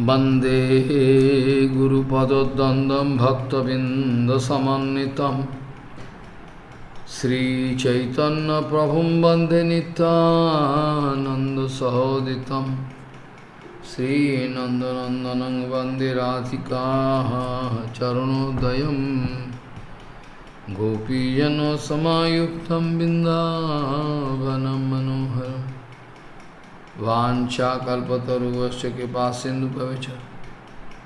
वंदे गुरुपदद्वन्द्वं भक्तबिन्दसमन्वितं। श्रीचैतन्यप्रभुं वंदे नित्यानन्दसहोदितं। श्रीनन्दनन्दनं वंदे राधिकाः चरणोदयं। गोपीजनसमायुक्तं बिन्दावनं मनोहरम्। वाचाकल्पतरुवश कृपा सिंधु पविचर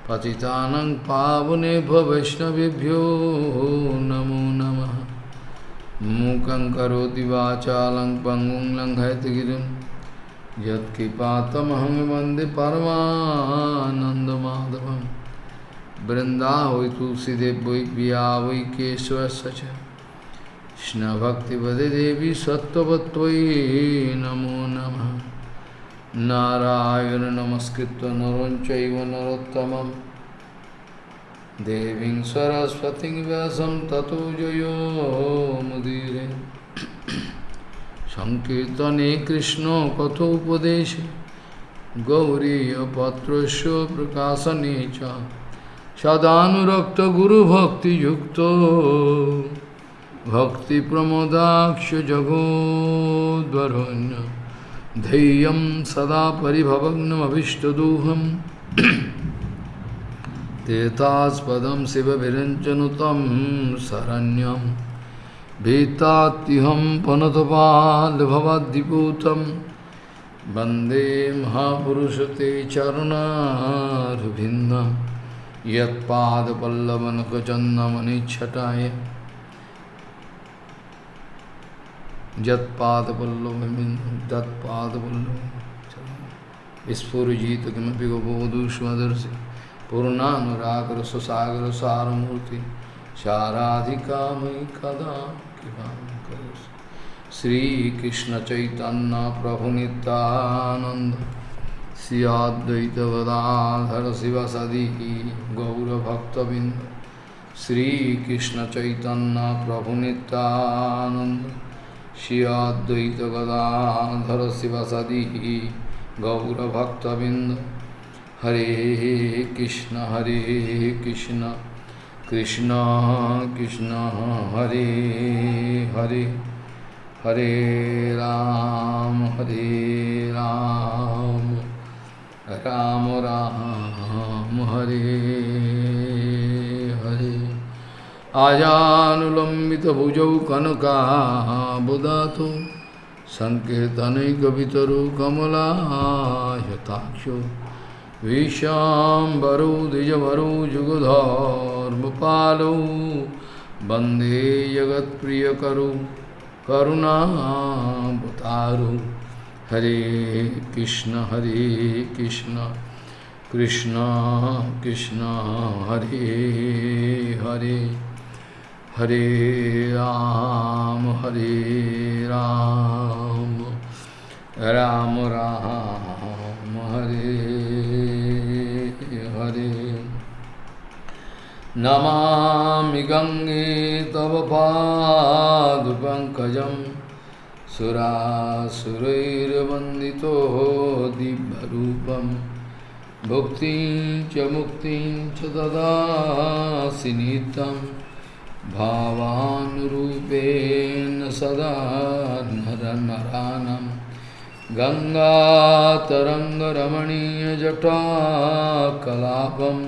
पतितानंग पावने वैष्णवभ्यो, नमो नम। मूक वाचालं पंगुं वंदे परमानंदमाधव वृंदा हुई वै केशव कृष्ण भक्ति देवी सत्वत्व नमो नमः। नारायण नमस्कृत नरं चैव नरोत्तमं देवीं सरस्वतीं व्यासं ततो जयो मुदीरे सङ्कीर्तने कृष्णकथोपदेशे गौरीयपत्रस्य प्रकाशने च सदानुरक्तगुरुभक्तियुक्तो भक्तिप्रमोदाक्ष जगोद्वरण्य धैर्यं सदा परिभवग्नमभिष्टदोहं। तेतास्पदं शिवविरञ्चनुतं शरण्यं। भीतात्युहं पनतपालभवद्दिपूतं वंदे महापुरुषते चरुणारविन्दं यत्पादपल्लवनखचन्दमनिच्छटाय जत्पादपल्लव स्फुरजित किमपि गोबोधुष्मदर्शि पूर्णानुरागर सारमूर्ति साराधिका मयि कदा कृपा श्रीकृष्ण चैतन्य प्रभु नित्यानंद श्रियाद्वैत गदाधर शिवसदी गौरभक्तबिंद श्रीकृष्ण चैतन्य प्रभु नित्यानंद श्रियाद्वैत गदाधर शिवसदी गौरभक्तबिंद हरे कृष्ण हरे कृष्ण कृष्ण कृष्ण हरे हरे हरे राम हरे राम राम राम हरे हरे आजानुलम्बितभुजौ कनकाबुदातो सङ्कीर्तनैकवितरो कमलायताक्षो विशाम्बरो द्विजवरो जुगधर्मपालो वंदे जगत्प्रियकरो करुणावतारो हरे कृष्ण हरे कृष्ण कृष्ण कृष्ण, हरे हरे। हरे राम हरे राम। राम राम, हरे हरे। नमामि गङ्गे तव पादपङ्कजं सुरासुरैर्वन्दितो दिव्यरूपं। भुक्तिं च मुक्तिं च ददासि नित्यं भावानुरूपेण सदा नरनरानं गङ्गातरङ्गरमणीयजटाकलापं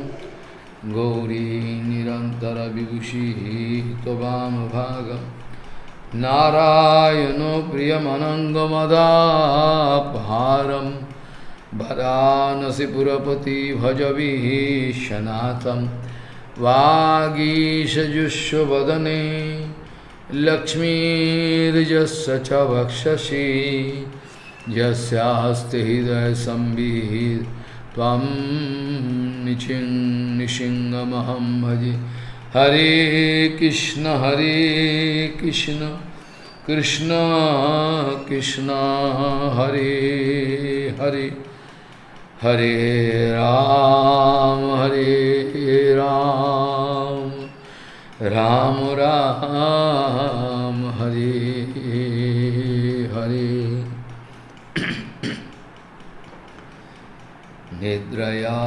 गौरीनिरन्तरविभूषिः त्ववामभागं नारायणो प्रियमनङ्गमदापहारं भरानसि पुरपति भजविः शनाथम् वागीशजुष्वदने लक्ष्मीर्यस्य च वक्षसि यस्यास्ति हृदयसंवित् त्वं निचिन्निशिङ्गमहं भजे। हरे कृष्ण हरे कृष्ण कृष्ण कृष्ण, हरे हरे। हरे राम हरे राम। राम राम, हरे हरे। निद्रया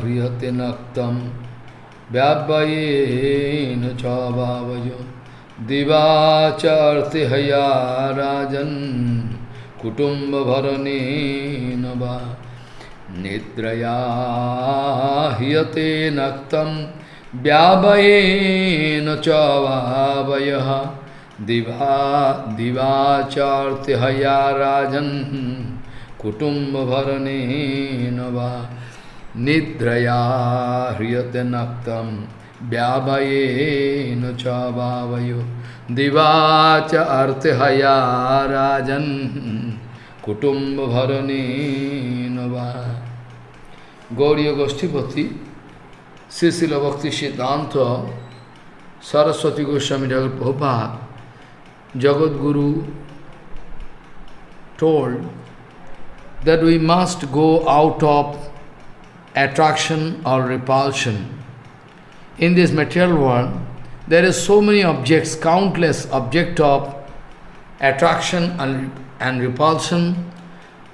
ह्रियते नक्तं व्यापयेन च भावयो हया राजन कुटुंब कुटुम्बभरणेन नवा निद्रया ह्यते नक्तम व्यावयेन चवावय दिवा दिवाचार्त्यहया राजन कुटुम्ब भरणेन वा। निद्रया ह्रियते नक्तम व्यावयेन चवावयो दिवाच अर्थहया राजन कुटुम्ब भरणेन वा। Gauriya Goshtipati Srila Bhakti Siddhanta Saraswati Goswami Jagat Prabhupada Jagat Guru told that we must go out of attraction or repulsion. In this material world, there is so many objects, countless objects of attraction and, and repulsion.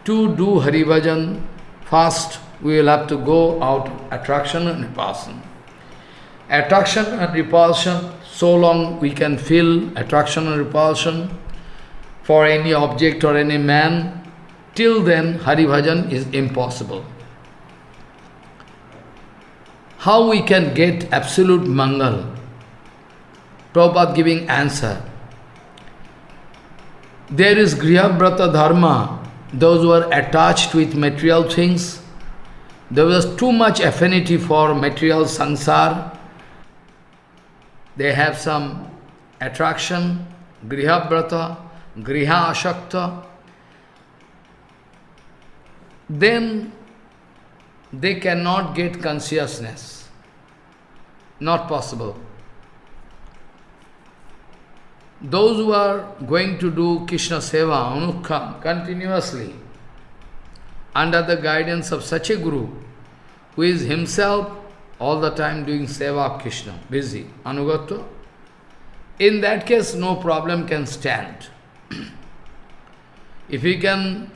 To do Hari Bhajan, first we will have to go out attraction and repulsion. Attraction and repulsion, so long we can feel attraction and repulsion for any object or any man, till then Hari Bhajan is impossible how we can get absolute mangal? Prabhupada giving answer. There is Grihabrata Dharma, those who are attached with material things, there was too much affinity for material sansar, they have some attraction, Grihabrata, Griha Ashakta, then they cannot get consciousness. Not possible. Those who are going to do Krishna Seva, Anukha, continuously, under the guidance of such a Guru, who is himself all the time doing Seva of Krishna, busy, Anugatva, in that case no problem can stand. if we can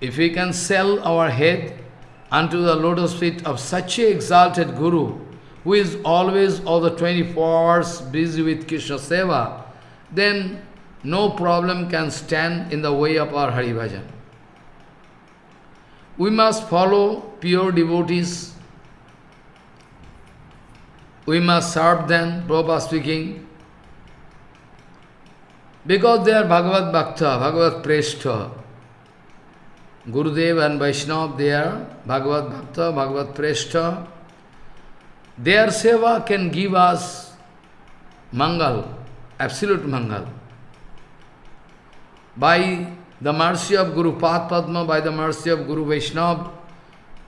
if we can sell our head unto the lotus feet of such a exalted Guru, who is always all the 24 hours busy with Krishna Seva, then no problem can stand in the way of our Hari Bhajan. We must follow pure devotees. We must serve them, Prabhupada speaking, because they are Bhagavad Bhakta, Bhagavad Preshta. Gurudev and Vaishnava, they are Bhagavad Bhakta, Bhagavad Preshta. Their seva can give us mangal, absolute mangal. By the mercy of Guru Pad Padma, by the mercy of Guru Vaishnava,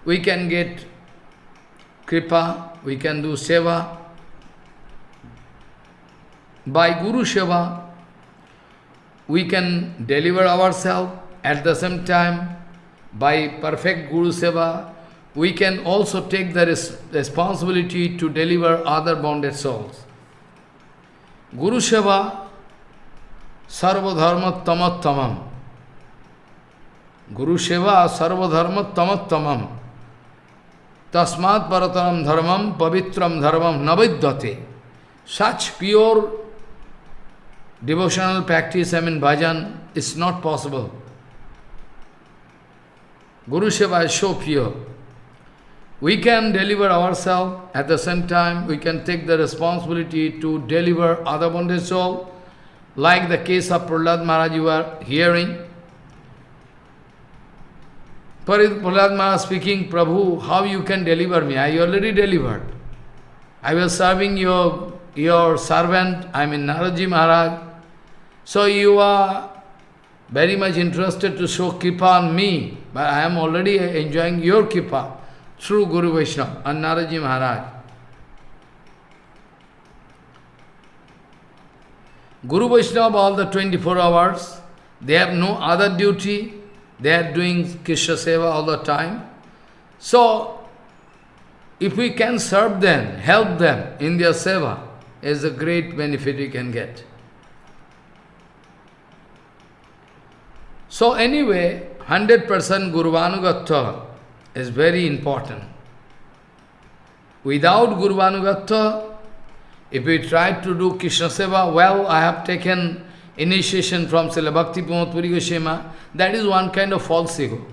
we can get kripa, we can do seva. By Guru Seva, we can deliver ourselves at the same time by perfect Guru Seva, we can also take the res responsibility to deliver other bonded souls. Guru Seva, Sarva Dharma Tamattamam. Guru Seva, Sarva Dharma Tamattamam. Tasmat Parataram Dharmam, Pavitram Dharmam Navidyate. Such pure devotional practice, I mean bhajan, is not possible. Guru Seva is so pure. We can deliver ourselves, at the same time we can take the responsibility to deliver other bonded soul, like the case of Prahlad Maharaj you are hearing. Prahlad Maharaj speaking, Prabhu, how you can deliver me? I already delivered. I was serving your, your servant, I mean Naraji Maharaj. So you are very much interested to show kripa on me, but I am already enjoying your kripa through Guru Vaishnava and Naraji Maharaj. Guru Vaishnava all the 24 hours, they have no other duty, they are doing Krishna Seva all the time. So, if we can serve them, help them in their Seva, is a great benefit we can get. So anyway, 100% Gurvanugatha is very important. Without Guru Anugatya, if we try to do Krishna Seva, well, I have taken initiation from Srila Bhakti Pramod Puri Goswami, that is one kind of false ego.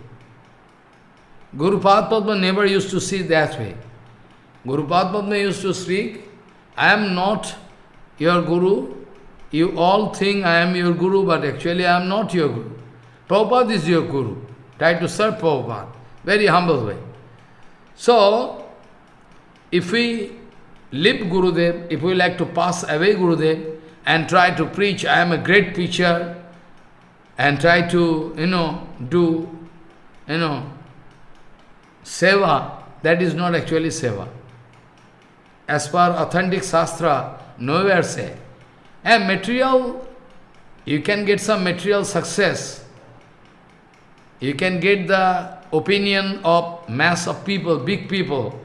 Guru Padma never used to see that way. Guru Padma used to speak, I am not your Guru, you all think I am your Guru, but actually I am not your Guru. Prabhupada is your Guru. Try to serve Prabhupada. Very humble way. So, if we leave Gurudev, if we like to pass away Gurudev, and try to preach, I am a great preacher, and try to, you know, do, you know, seva, that is not actually seva. As per authentic Shastra, nowhere say. And material, you can get some material success. You can get the opinion of mass of people, big people.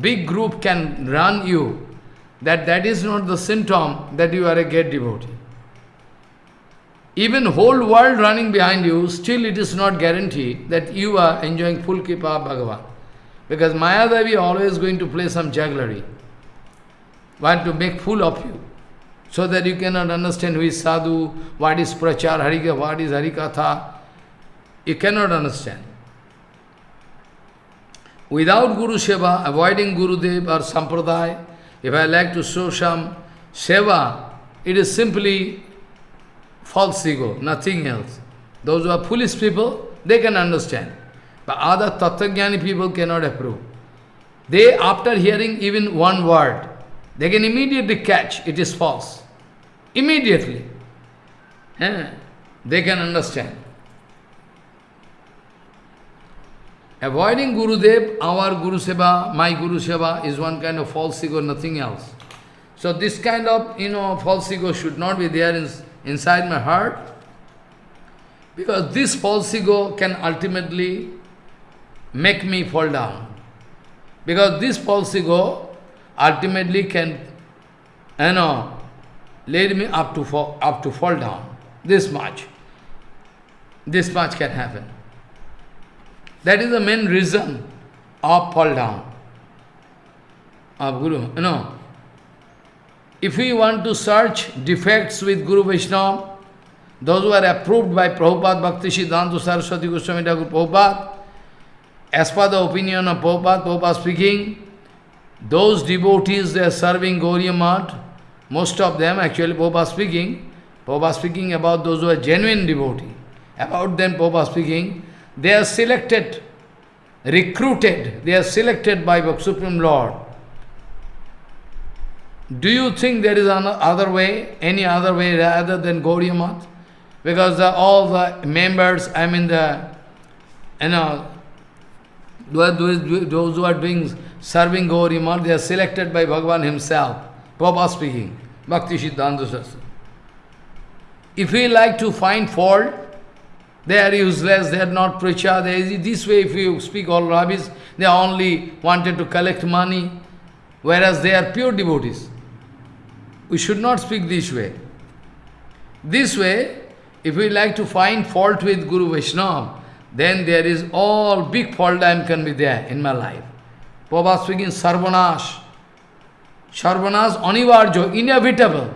Big group can run you. That that is not the symptom that you are a great devotee. Even whole world running behind you, still it is not guaranteed that you are enjoying full Kripa of Bhagavan. Because Mayadevi always going to play some jugglery. Want to make fool of you. So that you cannot understand who is sadhu, what is prachar, harika, what is harikatha. You cannot understand. Without Guru Seva, avoiding Guru Dev or Sampradaya, if I like to show some Seva, it is simply false ego, nothing else. Those who are foolish people, they can understand. But other Tattvagyani people cannot approve. They, after hearing even one word, they can immediately catch it is false. Immediately. Eh? They can understand. Avoiding Gurudev, our Guru Seva, my Guru Seva is one kind of false ego, nothing else. So this kind of, you know, false ego should not be there in, inside my heart. Because this false ego can ultimately make me fall down. Because this false ego ultimately can, you know, lead me up to fall, up to fall down. This much. This much can happen. That is the main reason of fall down of Guru. You know, if we want to search defects with Guru Vaishnava, those who are approved by Prabhupada Bhakti Siddhanta Saraswati Goswami Thakur Prabhupada, as per the opinion of Prabhupada, Prabhupada speaking, those devotees they are serving Gauriya Math, most of them actually Prabhupada speaking, Prabhupada speaking about those who are genuine devotee, about them Prabhupada speaking, they are selected, recruited, they are selected by the Supreme Lord. Do you think there is another way, any other way rather than Gauriya Math? Because the, all the members, I mean the, you know, those, who are doing serving Gauriya Math, they are selected by Bhagavan himself. Prabhupada speaking, Bhakti Siddhanta. If we like to find fault, they are useless, ah, they are not preacher, this way if you speak all rubbish, they only wanted to collect money, whereas they are pure devotees. We should not speak this way. This way, if we like to find fault with Guru Vaishnava, then there is all big fault time can be there in my life. Prabhupada speaking Sarvanash. Sarvanash anivarjo, inevitable.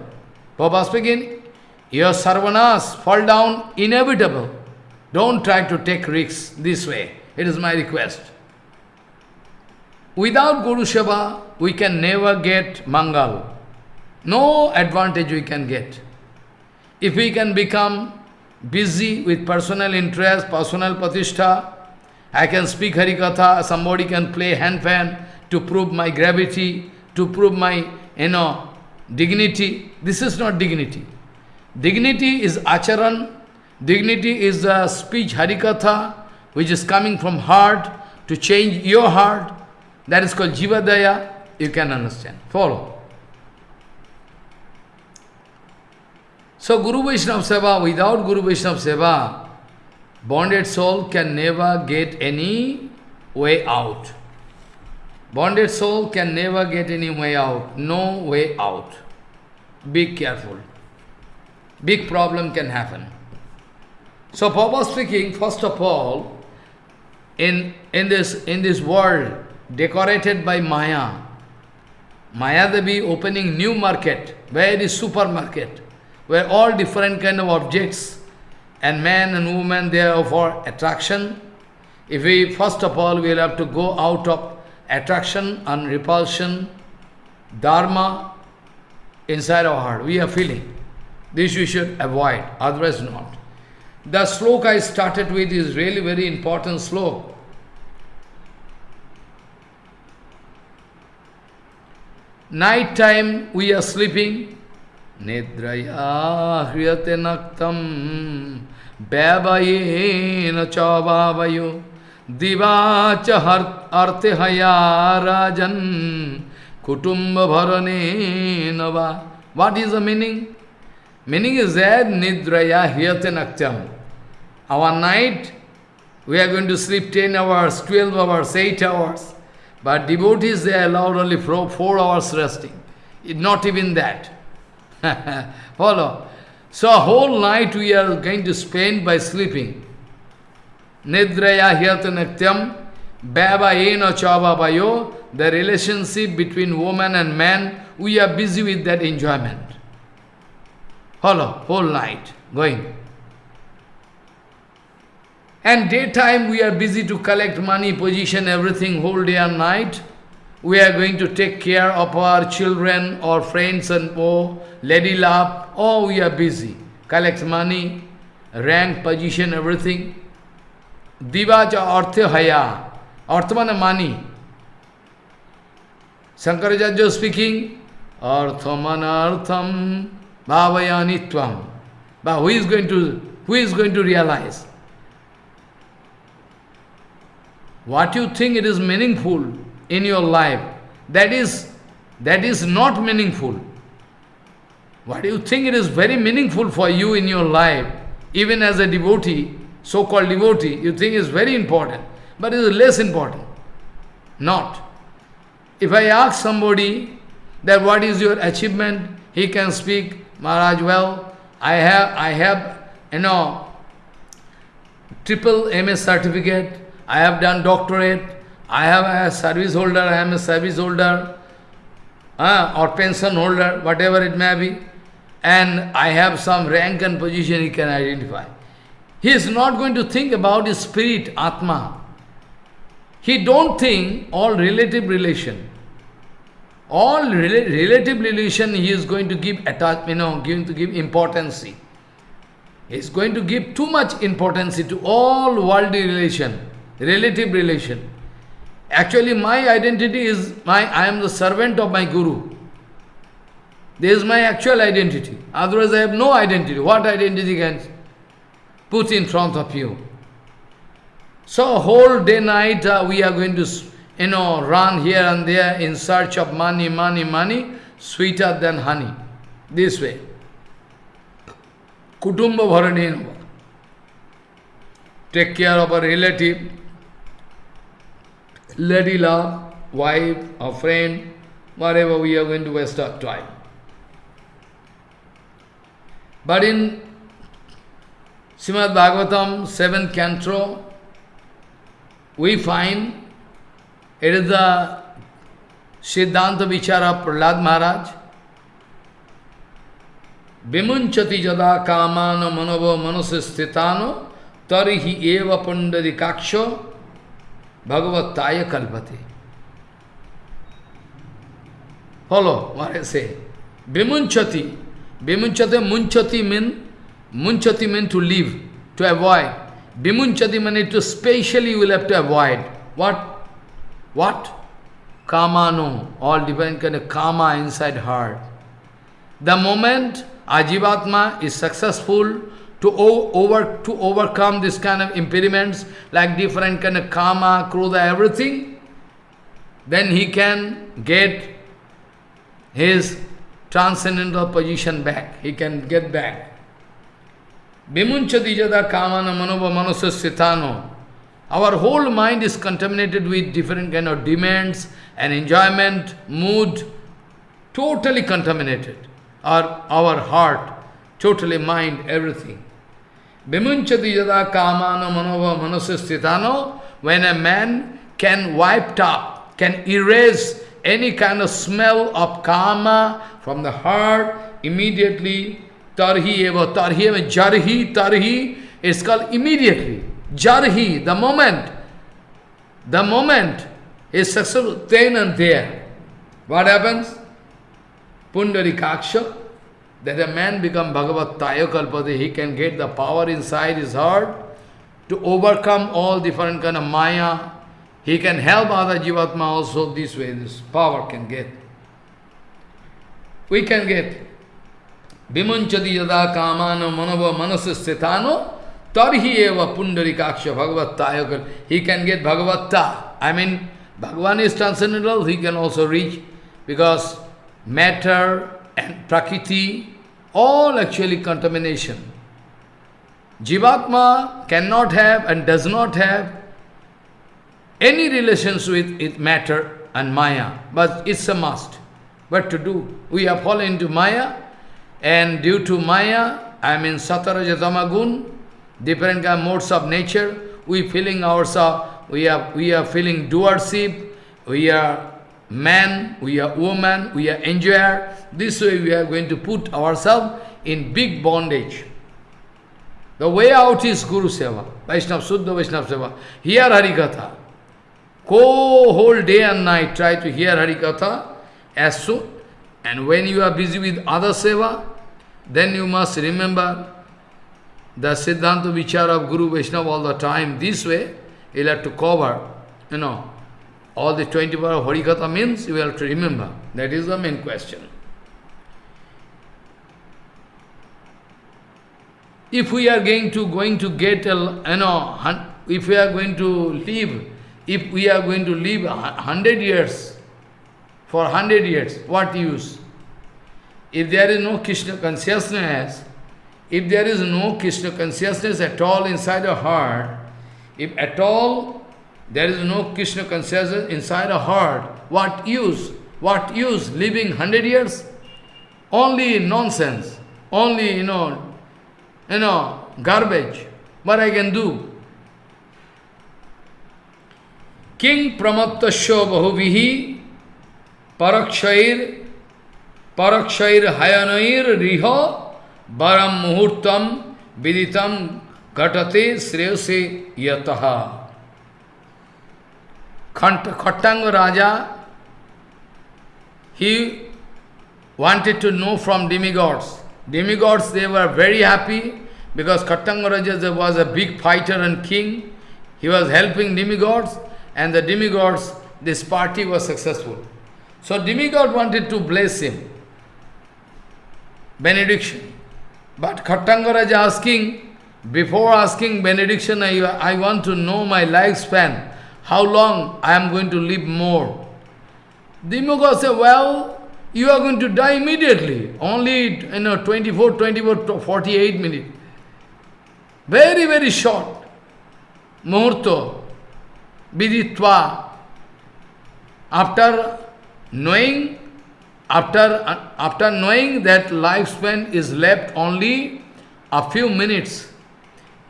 Prabhupada speaking, your Sarvanash, fall down, inevitable. Don't try to take risks this way. It is my request. Without Guru Seva, we can never get Mangal. No advantage we can get. If we can become busy with personal interest, personal patishtha, I can speak Harikatha, somebody can play hand fan to prove my gravity, to prove my, you know, dignity. This is not dignity. Dignity is acharan, dignity is the speech Harikatha, which is coming from heart to change your heart. That is called Jivadaya. You can understand. Follow. So Guru Vaishnava Seva, without Guru Vaishnava Seva, bonded soul can never get any way out. Bonded soul can never get any way out. No way out. Be careful. Big problem can happen. So Papa speaking, first of all, in, in, this, in this world decorated by Maya, Maya Devi opening new market, where very supermarket, where all different kind of objects and man and woman they are for attraction. If we, first of all, we will have to go out of attraction and repulsion, dharma, inside our heart. We are feeling. This we should avoid, otherwise not. The sloka I started with is really very important sloka. Night time we are sleeping. Nidraya hriyate naktam Bhavayena chavavayo Divacha arte haya rajan Kutumba bharane nava. What is the meaning? Meaning is that Nidraya Hyate Naktyam. Our night, we are going to sleep 10 hours, 12 hours, 8 hours. But devotees, they are allowed only for 4 hours resting. Not even that. Follow. So a whole night we are going to spend by sleeping. Nidraya Hyate Naktyam Bhava Eno Chava Bayo the relationship between woman and man, we are busy with that enjoyment. Follow, whole night, going. And daytime we are busy to collect money, position, everything, whole day and night. We are going to take care of our children or friends and oh, lady love. Oh, we are busy. Collect money, rank, position, everything. Divaja artha haya. Artha money. Shankaracharya speaking, Arthamanartham bhavayanitvam. But who is going to who is going to realize? What you think it is meaningful in your life, that is that is not meaningful. What do you think it is very meaningful for you in your life, even as a devotee, so-called devotee, you think is very important, but it is less important. Not. If I ask somebody that what is your achievement, he can speak, Maharaj, well, I have, I have, you know, triple MS certificate, I have done doctorate, I have a service holder, I am a service holder, uh, or pension holder, whatever it may be, and I have some rank and position he can identify. He is not going to think about his spirit, Atma. He don't think all relative relation. All rela relative relation he is going to give attach, you know, going to give importance. He is going to give too much importance to all worldly relation, relative relation. Actually, my identity is my I am the servant of my guru. This is my actual identity. Otherwise, I have no identity. What identity can put in front of you? So, whole day, night, uh, we are going to you know, run here and there in search of money, money, money, sweeter than honey. This way. Kutumba bharanenava. Take care of a relative, lady love, wife, or friend, whatever we are going to waste our time. But in Srimad Bhagavatam, 7th canto, we find it is the Siddhanta Vichara Prahlad Maharaj. Vimunchati jada kamana manava manasistitano tarihi eva pandadi kaksho bhagavataya kalpate. Follow what I say. Vimunchati. Vimunchati, munchati mean, munchati mean to live, to avoid. Vimunchati mean to specially you will have to avoid. What? What? Kamano, all divine kind of kama inside heart. The moment Ajivatma is successful to, over, to overcome this kind of impediments, like different kind of karma, krodha, everything, then he can get his transcendental position back. He can get back. Jada our whole mind is contaminated with different kind of demands and enjoyment, mood, totally contaminated. Our, our heart, totally mind, everything. Vimunchati yada kamana manova manasastitano, when a man can wipe up, can erase any kind of smell of karma from the heart, immediately, tarhi eva, tarhi eva, jarhi, tarhi, it's called immediately. Jarhi, the moment, the moment is successful, then and there. What happens? Pundarikaksha, that a man become Bhagavat Tayakalpati, he can get the power inside his heart to overcome all different kind of maya. He can help other Jivatma also this way, this power can get. We can get Vimunchati yada kamano manava manasastitano tarhi eva pundarikaksha bhagavattaya. He can get bhagavatta. I mean, Bhagavan is transcendental, he can also reach because matter and prakriti, all actually contamination. Jivatma cannot have and does not have any relations with, with matter and Maya, but it's a must. What to do? We have fallen into Maya, and due to Maya, I mean Satarajatamagun, different kind of modes of nature, we feeling ourselves, we are, we are feeling doership, we are man, we are woman, we are enjoyer. This way we are going to put ourselves in big bondage. The way out is Guru Seva, Vaishnava, Suddha Vaishnava Seva. Hear Harikatha. Go whole day and night, try to hear Harikatha as soon. And when you are busy with other Seva, then you must remember the Siddhanta Vichar of Guru Vaishnava all the time. This way, you'll have to cover, you know, all the 24 of Harikatha means you have to remember. That is the main question. If we are going to going to get a, you know, if we are going to live, if we are going to live hundred years, for hundred years, what use? If there is no Krishna consciousness, if there is no Krishna consciousness at all inside the heart, if at all there is no Krishna consciousness inside a heart, what use? What use living hundred years? Only nonsense, only, you know, you know, garbage. What I can do? King Pramattasya Bahuvihi Parakshair Parakshair Hayanair Riha Baram Muhurtam Viditam Gatate Sreyase Yataha Khattanga Raja, he wanted to know from demigods. Demigods, they were very happy because Khattanga Raja was a big fighter and king. He was helping demigods and the demigods, this party was successful. So demigod wanted to bless him. Benediction. But Khattanga Raja asking, before asking benediction, I, I want to know my lifespan how long I am going to live more. Dimukha said, well, you are going to die immediately, only you know, 24, 24, 48 minutes. Very, very short. Muhurto, viditva. After knowing, after, after knowing that lifespan is left only a few minutes,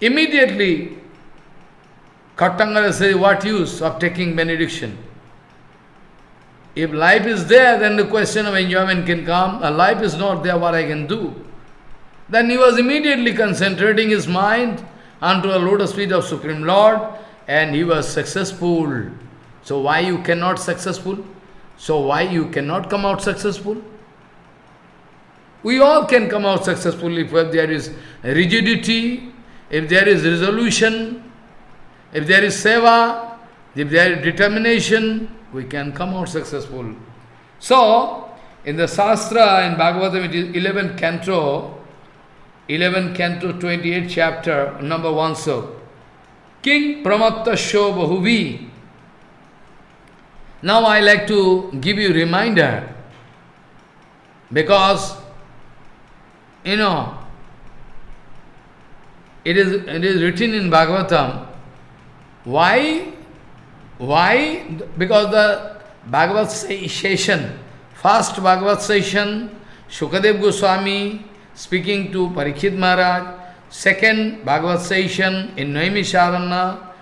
immediately Khattanga says, what use of taking benediction? If life is there, then the question of enjoyment can come. A life is not there, what I can do? Then he was immediately concentrating his mind unto a lotus feet of Supreme Lord, and he was successful. So why you cannot successful? So why you cannot come out successful? We all can come out successful if there is rigidity, if there is resolution, if there is seva, if there is determination, we can come out successful. So, in the Shastra, in Bhagavatam, it is 11th canto, 11th canto, 28th chapter, number 1 so. King Pramattasya Bahuvi. Now I like to give you reminder, because, you know, it is, it is written in Bhagavatam, why? Why? Because the Bhagavad session, first Bhagavad session, Shukadev Goswami speaking to Parikshit Maharaj, second Bhagavad session in Noemi Sharana,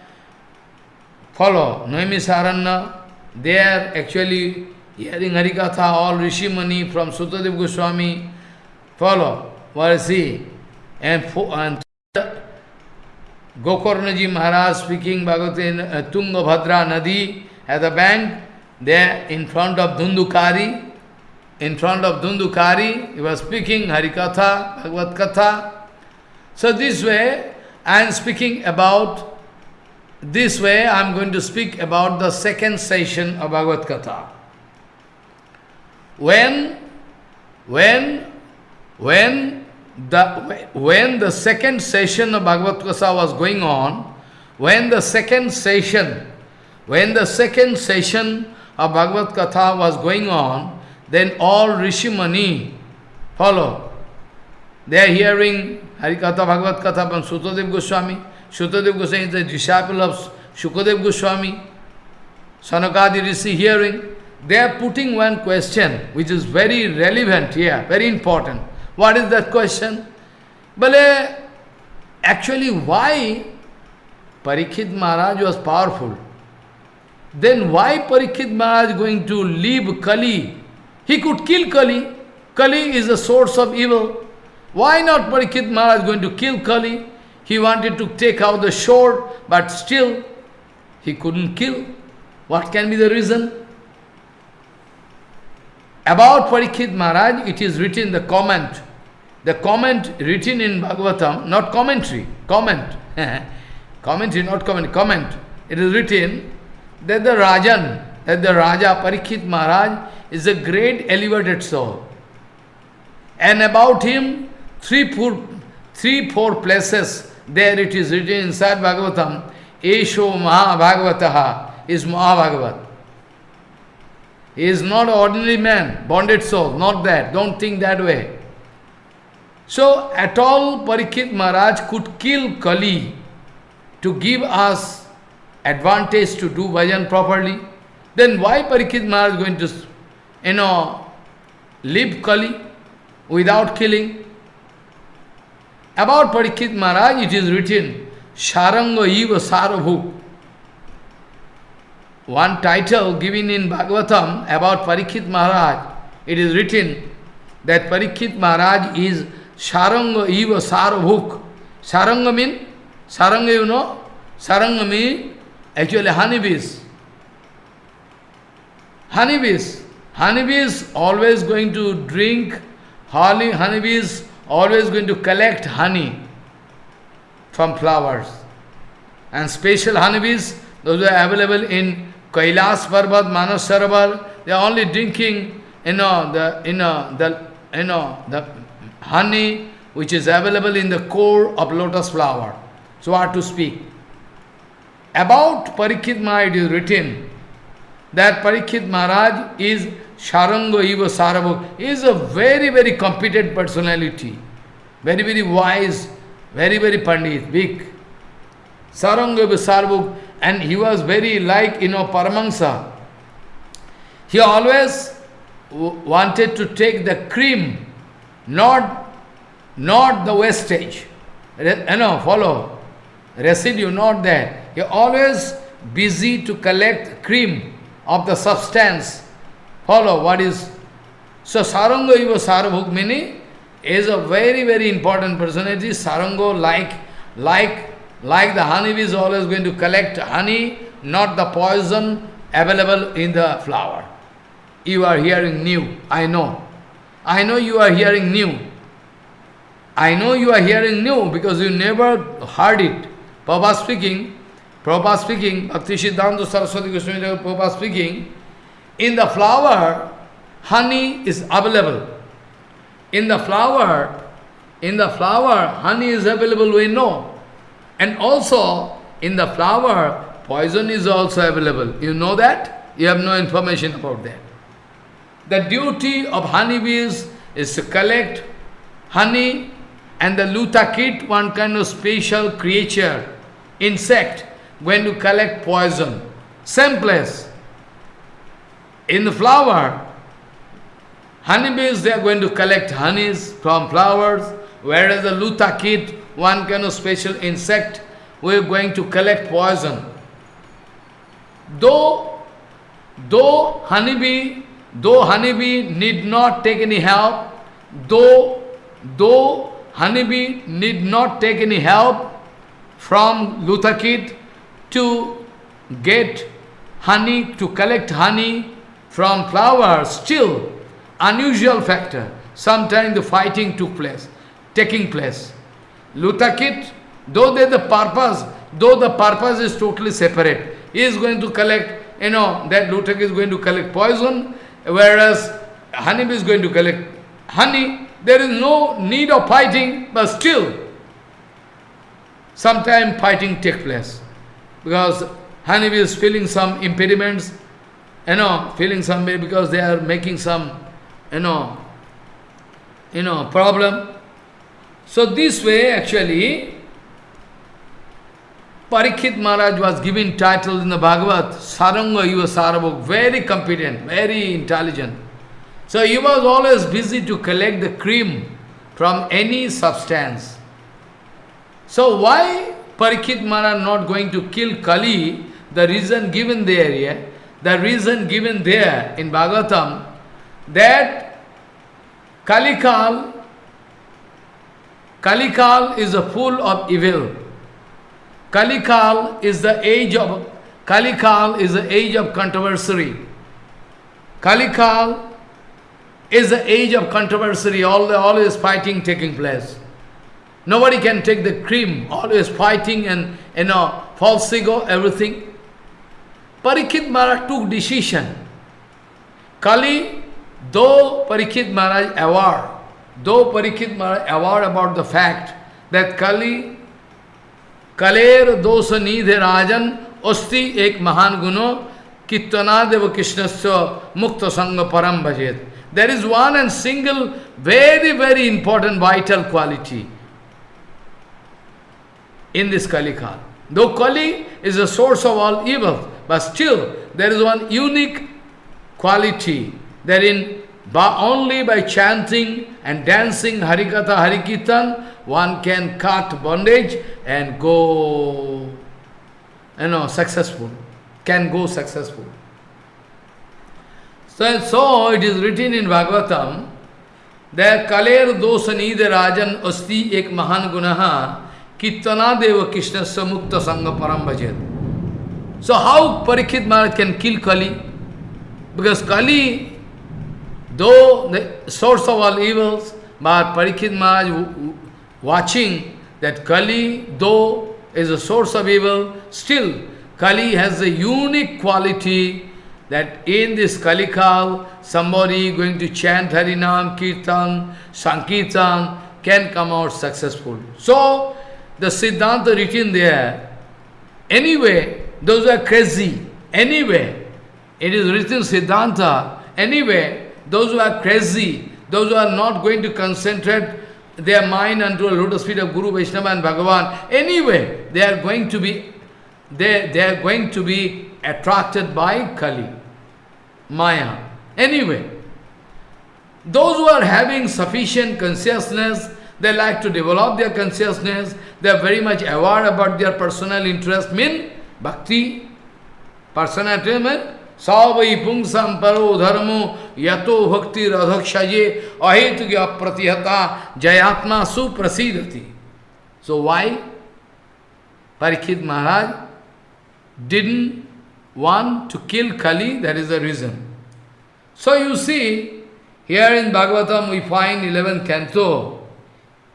follow, Noimisaranya, they are actually hearing Harikatha, all Rishi Mani from Sutadev Goswami, follow, what is he? And, and Gokarnaji Maharaj speaking Bhagavad in uh, Tungabhadra Nadi at the bank, there in front of Dundukari, in front of Dundukari, he was speaking Harikatha, Bhagavad Katha. So this way, I am speaking about, this way I am going to speak about the second session of Bhagavad Katha. When, when, when the, when the second session of Bhagavad Gita was going on, when the second session, when the second session of Bhagavad Katha was going on, then all Rishi Mani follow. They are hearing Harikatha Bhagavad Katha from Sutadev Goswami. Sutadev Goswami is the disciple of Shukadev Goswami. Sanakadi Rishi hearing. They are putting one question which is very relevant here, very important. What is that question? But actually why Parikshit Maharaj was powerful? Then why Parikshit Maharaj going to leave Kali? He could kill Kali. Kali is the source of evil. Why not Parikshit Maharaj going to kill Kali? He wanted to take out the sword, but still he couldn't kill. What can be the reason? About Parikshit Maharaj, it is written in the comment the comment written in Bhagavatam, not commentary, comment, commentary, not comment, comment. It is written that the Rajan, that the Raja Parikshit Maharaj is a great elevated soul. And about him, three, four, three, four places, there it is written inside Bhagavatam, Esho Mahabhagavataha is Mahabhagavat. He is not ordinary man, bonded soul, not that, don't think that way. So, at all Parikshit Maharaj could kill Kali to give us advantage to do bhajan properly. Then why Parikshit Maharaj is going to, you know, leave Kali without killing? About Parikshit Maharaj, it is written, Sharanga Eva Sarabhuk. One title given in Bhagavatam about Parikshit Maharaj, it is written that Parikshit Maharaj is Saranga eva sarabhuk. Saranga mean, saranga you know, saranga actually honeybees. Honeybees. Honeybees always going to drink, honey, honeybees always going to collect honey from flowers. And special honeybees, those are available in Kailas Parvat, Manas Sarovar, they are only drinking, you know, the, you know, the, you know, the honey which is available in the core of lotus flower. So what to speak? About Parikshit Maharaj it is written that Parikshit Maharaj is Sharango Sarabhuk. He is a very, very competent personality. Very, very wise, very, very pandit, big. Eva Sarabhuk. And he was very like, you know, Paramahansa. He always wanted to take the cream not, not the wastage. You know, eh, follow. Residue, not that. You're always busy to collect cream of the substance. Follow what is. So Sarango Iva Sarabhukmini is a very, very important personality. Sarango like, like, like the honeybee is always going to collect honey, not the poison available in the flower. You are hearing new, I know. I know you are hearing new. I know you are hearing new because you never heard it. Prabhupada speaking, Prabhupada speaking, Bhakti Siddhanta Saraswati Goswami Prabhupada speaking, in the flower, honey is available. In the flower, in the flower, honey is available, we know. And also, in the flower, poison is also available. You know that? You have no information about that. The duty of honeybees is to collect honey and the lutakit, one kind of special creature, insect, going to collect poison. Same place. In the flower, honeybees, they are going to collect honeys from flowers, whereas the lutakit, one kind of special insect, we are going to collect poison. though, though honeybee, though honeybee need not take any help, though, though honeybee need not take any help from Lutakit to get honey, to collect honey from flowers, still unusual factor. Sometimes the fighting took place, taking place. Lutakit, though they the purpose, though the purpose is totally separate, he is going to collect, you know, that Lutak is going to collect poison, whereas honeybee is going to collect honey. There is no need of fighting, but still, sometime fighting take place. Because honeybee is feeling some impediments, you know, feeling some because they are making some, you know, you know, problem. So this way actually, Parikshit Maharaj was given title in the Bhagavad, Saranga Yuva Sarabhok, very competent, very intelligent. So he was always busy to collect the cream from any substance. So why Parikshit Maharaj not going to kill Kali? The reason given there, yeah, the reason given there in Bhagavatam, that Kalikal, Kalikal is a full of evil. Kalikal is the age of Kalikal is the age of controversy. Kalikal is the age of controversy, all the always fighting taking place. Nobody can take the cream, always fighting and you know, false ego, everything. Parikshit Maharaj took decision. Kali, though Parikshit Maharaj aware, though Parikshit Maharaj aware about the fact that Kali Kaler दोष निधे राजन अस्ति एक महान गुणो कीर्तनादेव कृष्ण मुक्त संग परम भजेत there is one and single very very important vital quality in this Kali Kalika though Kali is a source of all evil but still there is one unique quality there in only by chanting and dancing हरिकथा हरिकीर्तन one can cut bondage and go, you know, successful, can go successful. So, so it is written in Bhagavatam that Kaler dosanide rajan asti ek mahan gunaha Kirtana Deva Krishna Samukta Sangha Param So how Parikshit Maharaj can kill Kali? Because Kali, though the source of all evils, but Parikshit Maharaj watching that Kali, though is a source of evil, still Kali has a unique quality that in this Kalikal, somebody going to chant Harinam, Kirtan, Sankirtan can come out successful. So, the Siddhanta written there. Anyway, those who are crazy. Anyway, it is written Siddhanta. Anyway, those who are crazy, those who are not going to concentrate their mind unto a lotus feet of Guru, Vaishnava and Bhagavan, anyway, they are going to be they, they are going to be attracted by Kali, Maya. Anyway, those who are having sufficient consciousness, they like to develop their consciousness, they are very much aware about their personal interest, mean bhakti, personal interest, सवै पुंसम परो धर्मो यतो भक्ति रधक्षजे अहेतु की अप्रतिहता जयात्मा सुप्रसिद्धति so why Parikshit Maharaj didn't want to kill Kali that is a reason so you see here in Bhagavatam we find eleven canto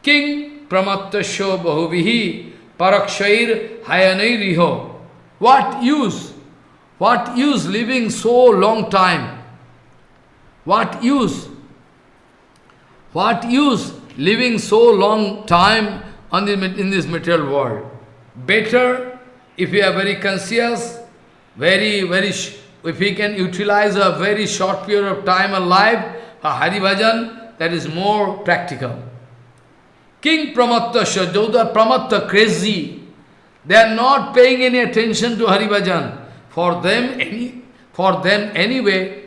king प्रमत्त शो बहुवी परक्षर हयन रिहो what use What use living so long time? What use? What use living so long time on the, in this material world? Better if we are very conscious, very, very, if we can utilize a very short period of time alive, a Hari Bhajan, that is more practical. King Pramatta, Shajodha Pramatta, crazy. They are not paying any attention to Haribhajan. For them, any, for them anyway,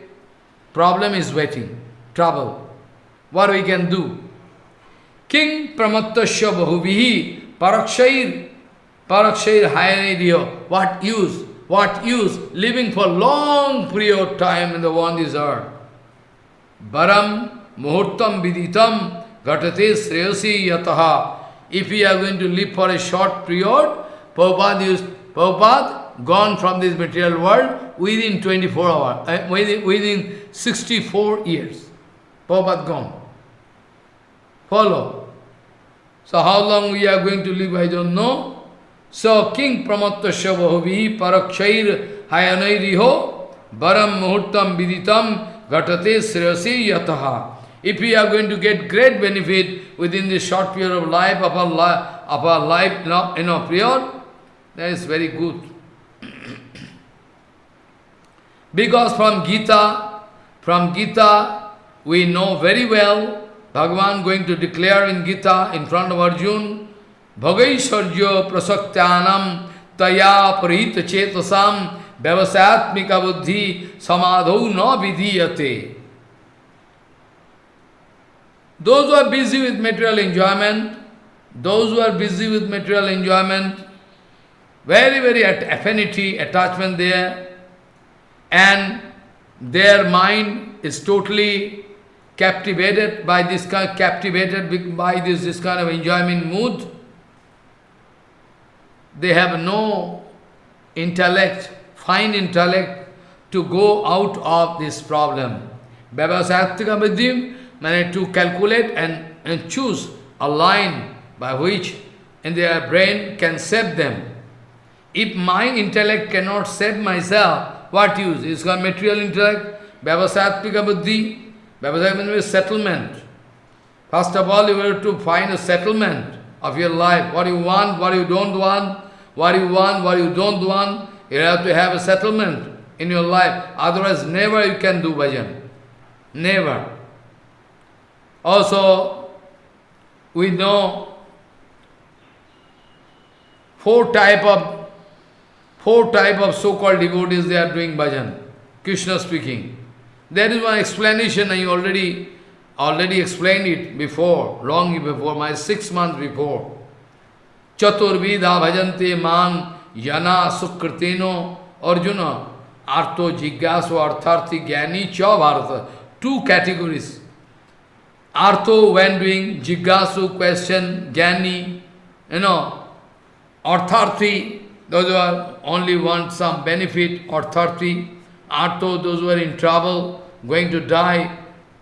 problem is waiting, trouble. What we can do? King Pramattasya Bahuvihi Parakshair Parakshair Hayanidyo. What use? What use living for long period time in the on this earth? Baram muhurtam viditam gatate sreyasi yataha. If we are going to live for a short period, Prabhupada, used, Prabhupada gone from this material world within 24 hours, uh, within, within 64 years. Prabhupada gone. Follow. So how long we are going to live, I don't know. So King Pramattasya Bahuvi Parakshair Hayanairiho Baram Muhurtam Viditam Gatate Sriyasi Yataha. If we are going to get great benefit within this short period of life, of our, li of our life, you know, period, that is very good. because from Gita, from Gita, we know very well, Bhagavan going to declare in Gita in front of Arjun, Bhagaishwarjo prasaktanam taya parita chetasam vyavasatmika buddhi samadho na vidhiyate. Those who are busy with material enjoyment, those who are busy with material enjoyment, very, very at affinity, attachment there, and their mind is totally captivated by this kind, captivated by this, this kind of enjoyment mood. They have no intellect, fine intellect, to go out of this problem. Vyavasattika vidyam means to calculate and, and choose a line by which in their brain can save them. If my intellect cannot save myself, what use? It's got material intellect, Vyavasatmika buddhi. Vyavasatmika means settlement. First of all, you have to find a settlement of your life. What you want, what you don't want, what you want, what you don't want. You have to have a settlement in your life. Otherwise, never you can do bhajan. Never. Also, we know four type of four type of so-called devotees they are doing bhajan. Krishna speaking. There is one explanation I already already explained it before, long before, my six months before. Chaturvida bhajante man yana sukriteno arjuna arto jigyasu artharthi gyani cha bharata. Two categories. Artho when doing Jiggasu question, Jnani, you know, Artharthi, those who are only want some benefit, Artharthi, Artho, those who are in trouble, going to die,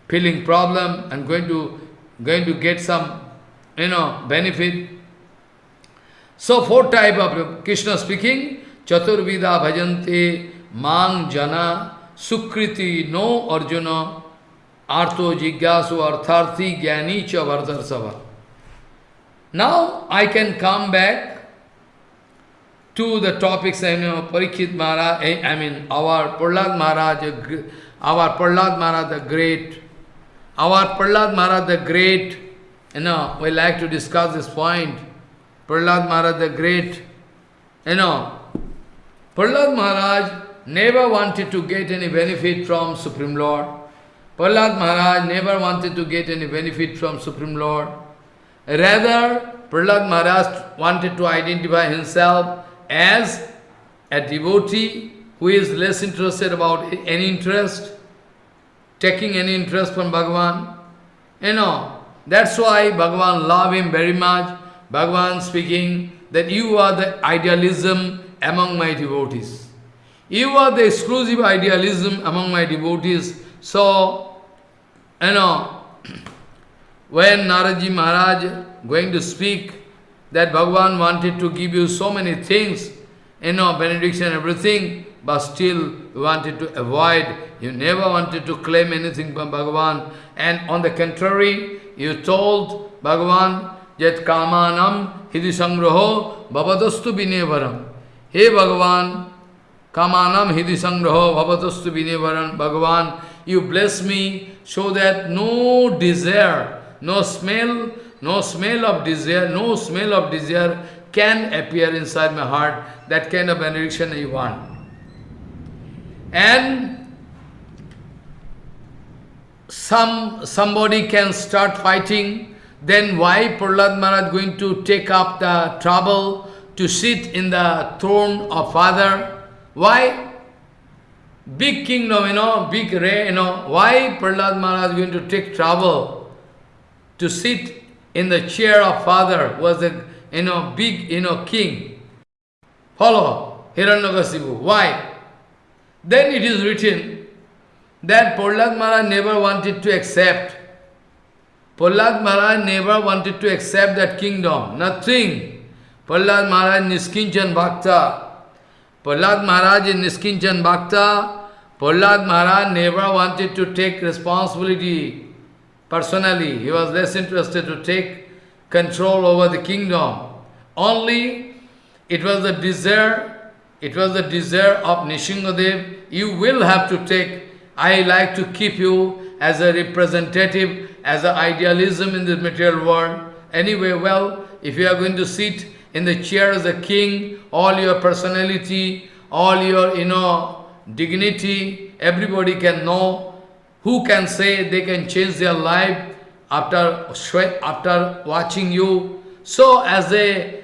feeling problem and going to going to get some, you know, benefit. So four type of Krishna speaking, Chaturvida bhajante mang jana sukriti no arjuna Artho jigyasu artharthi gyani cha. Now I can come back to the topics, I know, Parikshit Maharaj, eh, I mean, our Prahlad Maharaj, our Prahlad Maharaj the Great, our Prahlad Maharaj the Great, you know, we like to discuss this point. Prahlad Maharaj the Great, you know, Prahlad Maharaj never wanted to get any benefit from Supreme Lord. Prahlad Maharaj never wanted to get any benefit from Supreme Lord. Rather, Prahlad Maharaj wanted to identify himself as a devotee who is less interested about any interest, taking any interest from Bhagavan. You know, that's why Bhagavan loved him very much. Bhagavan speaking that you are the idealism among my devotees. You are the exclusive idealism among my devotees. So, you know, when Naradji Maharaj going to speak that Bhagavan wanted to give you so many things, you know, benediction, everything, but still wanted to avoid, you never wanted to claim anything from Bhagavan. And on the contrary, you told Bhagavan that kamanam hidisangraho bhavadastu binevaram. Hey Bhagavan, kamanam hidisangraho bhavadastu binevaram. Bhagavan, you bless me so that no desire, no smell, no smell of desire, no smell of desire can appear inside my heart. That kind of benediction I want. And some somebody can start fighting, then why Prahlad Maharaj going to take up the trouble to sit in the throne of father? Why? Big kingdom, you know, big ray, you know, why Prahlad Maharaj going to take trouble to sit in the chair of father, was a, you know, big, you know, king. Follow, Hiranyakasipu. Why? Then it is written that Prahlad Maharaj never wanted to accept. Prahlad Maharaj never wanted to accept that kingdom. Nothing. Prahlad Maharaj Niskinchan Bhakta. Prahlad Maharaj is Niskinchan Bhakta. Prahlad Maharaj never wanted to take responsibility personally. He was less interested to take control over the kingdom. Only it was the desire, it was the desire of Nishingadev, you will have to take, I like to keep you as a representative, as an idealism in the material world. Anyway, well, if you are going to sit in the chair as a king, all your personality, all your, you know, dignity, everybody can know. Who can say they can change their life after, after watching you? So as a,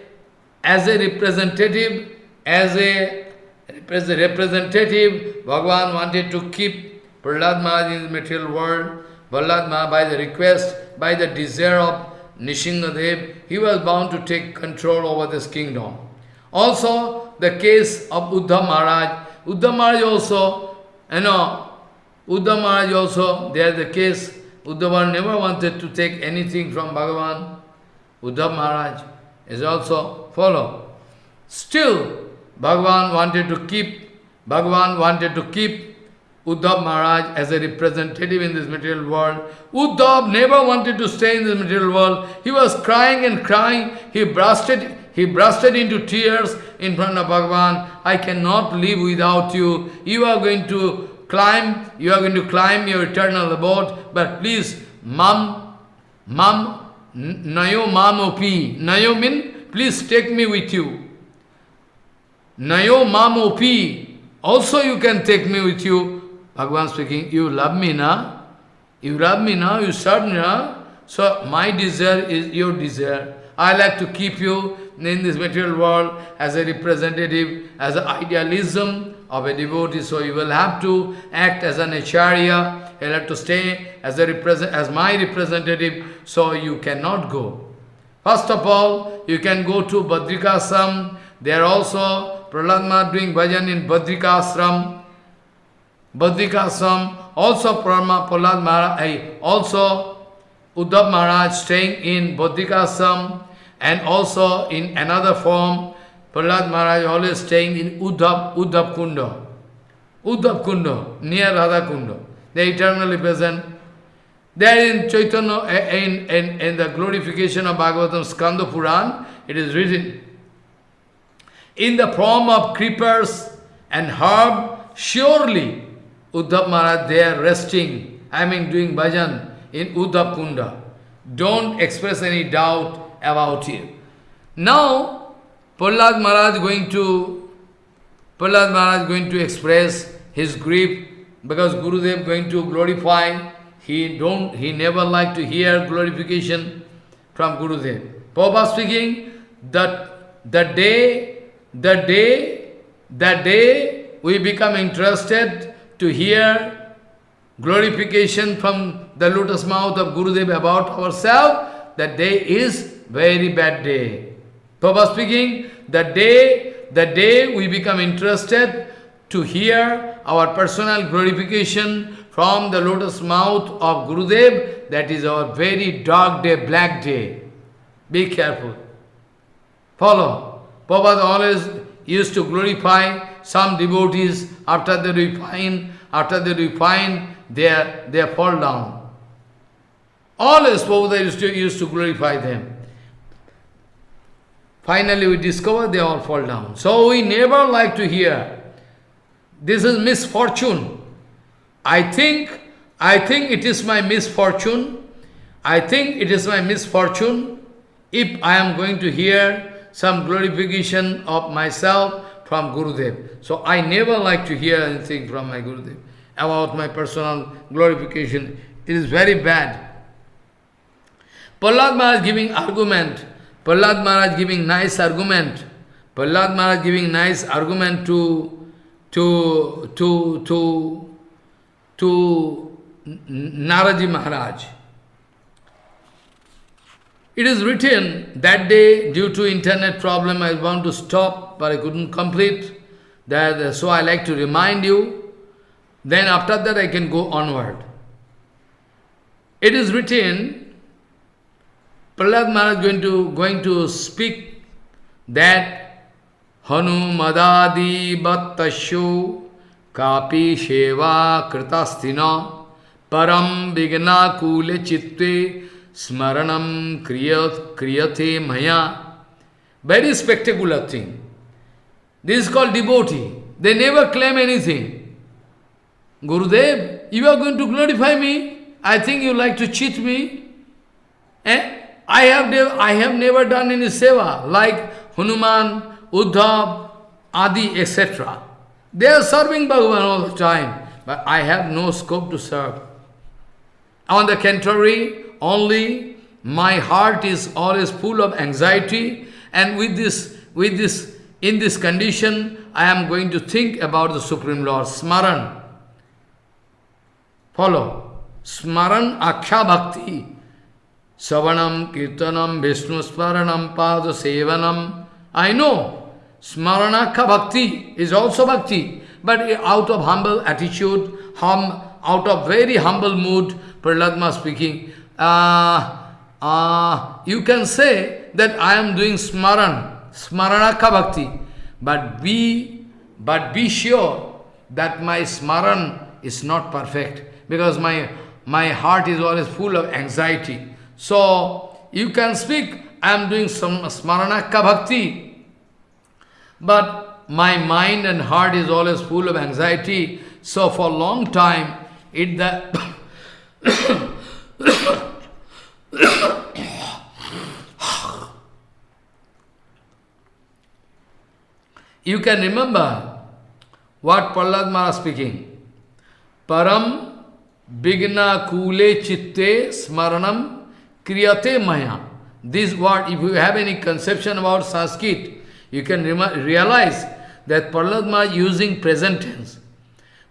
as a representative, as a representative, Bhagavan wanted to keep Prahlad Maharaj in the material world. Prahlad Maharaj, by the request, by the desire of Nishingadev, he was bound to take control over this kingdom. Also, the case of Uddhav Maharaj. Uddhav Maharaj also, you know, Uddhav Maharaj also, there the case, Uddhav never wanted to take anything from Bhagavan. Uddhav Maharaj is also follow. Still, Bhagavan wanted to keep, Bhagavan wanted to keep Uddhav Maharaj as a representative in this material world. Uddhav never wanted to stay in this material world. He was crying and crying. He bursted, he bursted into tears in front of Bhagavan. I cannot live without you. You are going to climb, you are going to climb your eternal abode, but please, mam, mam, nayo mamopi. Nayo mean, please take me with you. Nayo mamopi. Also you can take me with you. Bhagavan speaking, you love me now, you love me now, you serve me now, so my desire is your desire. I like to keep you in this material world as a representative, as an idealism of a devotee, so you will have to act as an acharya, you will have to stay as, a represent, as my representative, so you cannot go. First of all, you can go to Badrikasam, there also Prahlad doing bhajan in Badrikasram, Badrikasam, also Prahlad Maharaj, also Uddhav Maharaj staying in Badrikasam and also in another form, Prahlad Maharaj always staying in Uddhav, Uddhav Kunda. Uddhav Kunda, near Radha Kunda. They eternally present. There in Chaitanya, eh, in, in, in the glorification of Bhagavatam Skanda Puran, it is written, in the form of creepers and herb, surely Uddhav Maharaj there resting, I mean doing bhajan in Uddhav Kunda. Don't express any doubt about it. Now, Prahlad Maharaj going to Prahlad Maharaj going to express his grief because Gurudev going to glorify. He don't he never like to hear glorification from Gurudev. Prabhupada speaking that the day, the day, the day we become interested to hear glorification from the lotus mouth of Gurudev about ourselves, that day is very bad day. Prabhupada speaking, the day, the day we become interested to hear our personal glorification from the lotus mouth of Gurudev, that is our very dark day, black day. Be careful. Follow. Prabhupada always used to glorify some devotees, after they refine, after they refine, they, they fall down. Always Prabhupada used to, used to glorify them. Finally we discover they all fall down. So we never like to hear. This is misfortune. I think, I think it is my misfortune. I think it is my misfortune if I am going to hear some glorification of myself from Gurudev. So I never like to hear anything from my Gurudev about my personal glorification. It is very bad. Prahlad Maharaj giving argument, Prahlad Maharaj giving nice argument, Prahlad Maharaj giving nice argument to to, to, to, to Naradji Maharaj. It is written that day, due to internet problem, I want to stop, but I couldn't complete. That, so I like to remind you. Then after that I can go onward. It is written, Prahlad Maharaj going to, going to speak that Hanu Madadi Battashu Kapi Sheva Kritastina Param Vigna Kule Chitte Smaranam kriyat, Kriyate Maya. Very spectacular thing. This is called devotee. They never claim anything. Gurudev, you are going to glorify me. I think you like to cheat me. Eh? I have, I have never done any seva, like Hanuman, Uddhav, Adi, etc. They are serving Bhagavan all the time, but I have no scope to serve. On the contrary, only my heart is always full of anxiety, and with this, with this, in this condition, I am going to think about the Supreme Lord, Smaran. Follow. Smaran Aksha Bhakti. Savanam, Kirtanam, Vishnu Smaranam, Pada Sevanam. I know. Smaranakha Bhakti is also Bhakti. But out of humble attitude, hum, out of very humble mood, Prahlad speaking, uh, uh, you can say that I am doing Smaran, Smaranakha Bhakti. But be, but be sure that my Smaran is not perfect. Because my my heart is always full of anxiety. So, you can speak, I am doing some smaranakka bhakti, but my mind and heart is always full of anxiety. So, for a long time, it the you can remember what Prahlad Maharaj speaking. Param Bigna kule chitte smaranam kriyate maya. This word, if you have any conception about Sanskrit, you can realize that Prahlad Maharaj using present tense.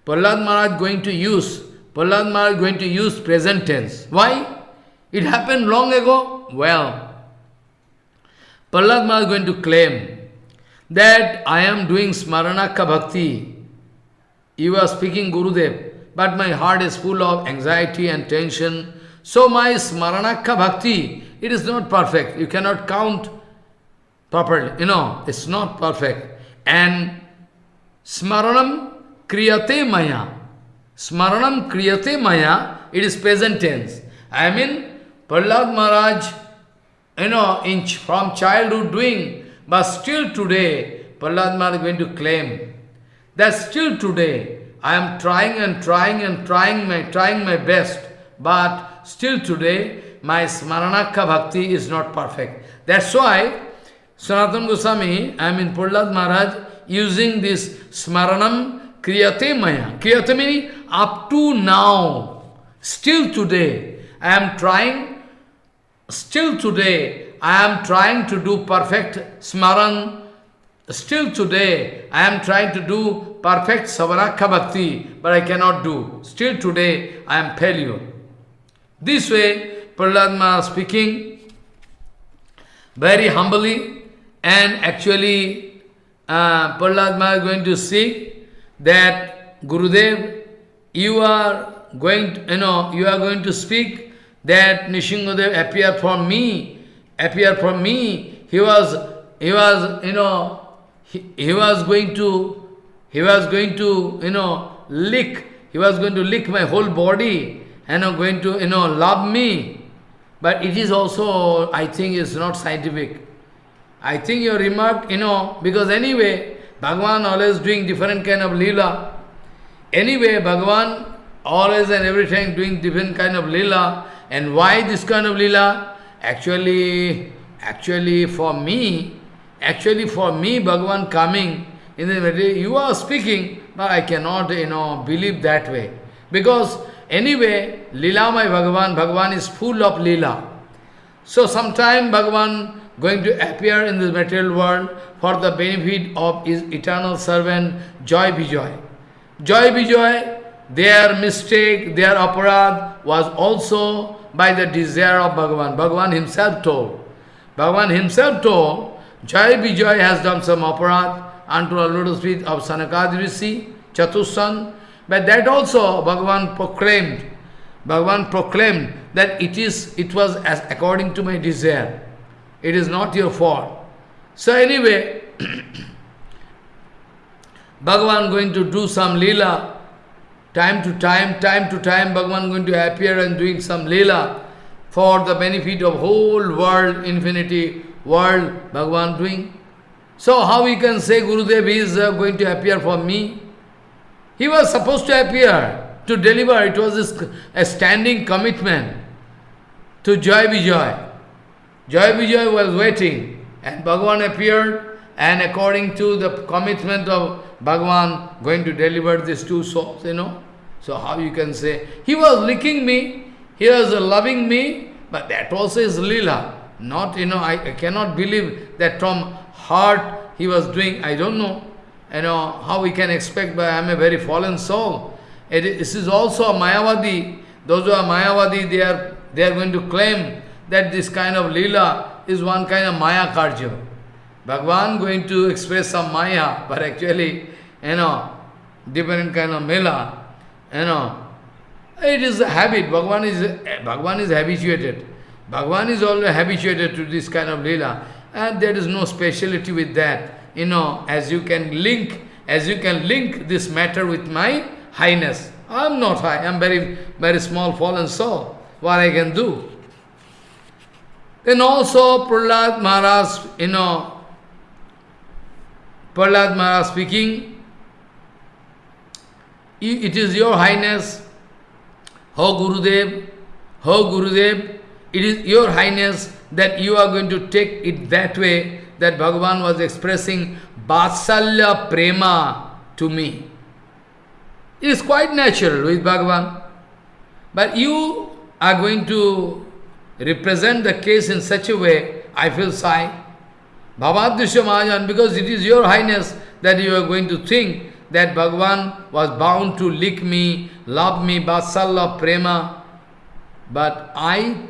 Prahlad Maharaj going to use, Prahlad Maharaj going to use present tense. Why? It happened long ago. Well, Prahlad Maharaj going to claim that I am doing Smaranaka Bhakti. You are speaking Gurudev but my heart is full of anxiety and tension. So my smaranakha bhakti, it is not perfect. You cannot count properly. You know, it's not perfect. And smaranam kriyate maya. Smaranam kriyate maya, it is present tense. I mean, Prahlad Maharaj, you know, in, from childhood doing, but still today, Prahlad Maharaj is going to claim that still today, I am trying and trying and trying my trying my best, but still today my Smaranakha bhakti is not perfect. That's why Sanatana Goswami, I mean Prahlad Maharaj, using this Smaranam Kriyate Maya. Kriyate meaning up to now, still today, I am trying, still today, I am trying to do perfect Smaran. Still today, I am trying to do perfect Savanakha Bhakti, but I cannot do. Still today, I am failure. This way, Prahlad speaking very humbly, and actually, uh, Prahlad is going to see that Gurudev, you are going, to, you know, you are going to speak that Nishingadev appeared from me, appeared from me. He was, he was, you know, he, he was going to he was going to, you know, lick, he was going to lick my whole body you know, going to, you know, love me. But it is also, I think, is not scientific. I think your remark, you know, because anyway, Bhagavan always doing different kind of lila. Anyway, Bhagavan always and every time doing different kind of lila. And why this kind of lila? Actually, actually for me, actually for me, Bhagavan coming, in the you are speaking, but I cannot, you know, believe that way. Because anyway, Lila my Bhagavan, Bhagavan is full of Lila. So sometime Bhagavan going to appear in the material world for the benefit of his eternal servant Joy Vijay. Joy Vijay, their mistake, their aparad was also by the desire of Bhagavan. Bhagavan himself told. Bhagavan himself told, Jai Vijay has done some aparad unto the lotus feet of Sanakadi Rishi, Chatussan. But that also Bhagavan proclaimed. Bhagavan proclaimed that it is it was as according to my desire. It is not your fault. So anyway, Bhagavan going to do some lila, time to time, time to time, Bhagavan going to appear and doing some lila for the benefit of whole world, infinity world, Bhagavan doing. So how we can say Gurudev is uh, going to appear for me? He was supposed to appear to deliver. It was a standing commitment to Joy Vijay. Joy Vijay was waiting and Bhagavan appeared and according to the commitment of Bhagavan going to deliver these two souls, you know. So how you can say, he was licking me, he was loving me, but that also is lila. Not, you know, I, I cannot believe that from heart he was doing, I don't know, you know, how we can expect, but I am a very fallen soul. It, this is also a Mayavadi. Those who are Mayavadi, they are, they are going to claim that this kind of lila is one kind of Maya Karja. Bhagwan going to express some Maya, but actually, you know, different kind of mela, you know, it is a habit. Bhagwan is, Bhagwan is habituated. Bhagwan is always habituated to this kind of lila, and there is no speciality with that. You know, as you can link, as you can link this matter with my highness. I am not high, I am very, very small fallen soul. What I can do? Then also Prahlad Maharaj, you know, Prahlad Maharaj speaking, it is your highness, Ho Gurudev, Ho Gurudev, it is your highness that you are going to take it that way that Bhagavan was expressing Vatsalya Prema to me. It is quite natural with Bhagavan. But you are going to represent the case in such a way, I feel sorry. Bhavadrisha Mahajan, because it is your highness that you are going to think that Bhagavan was bound to lick me, love me, Vatsalya Prema. But I,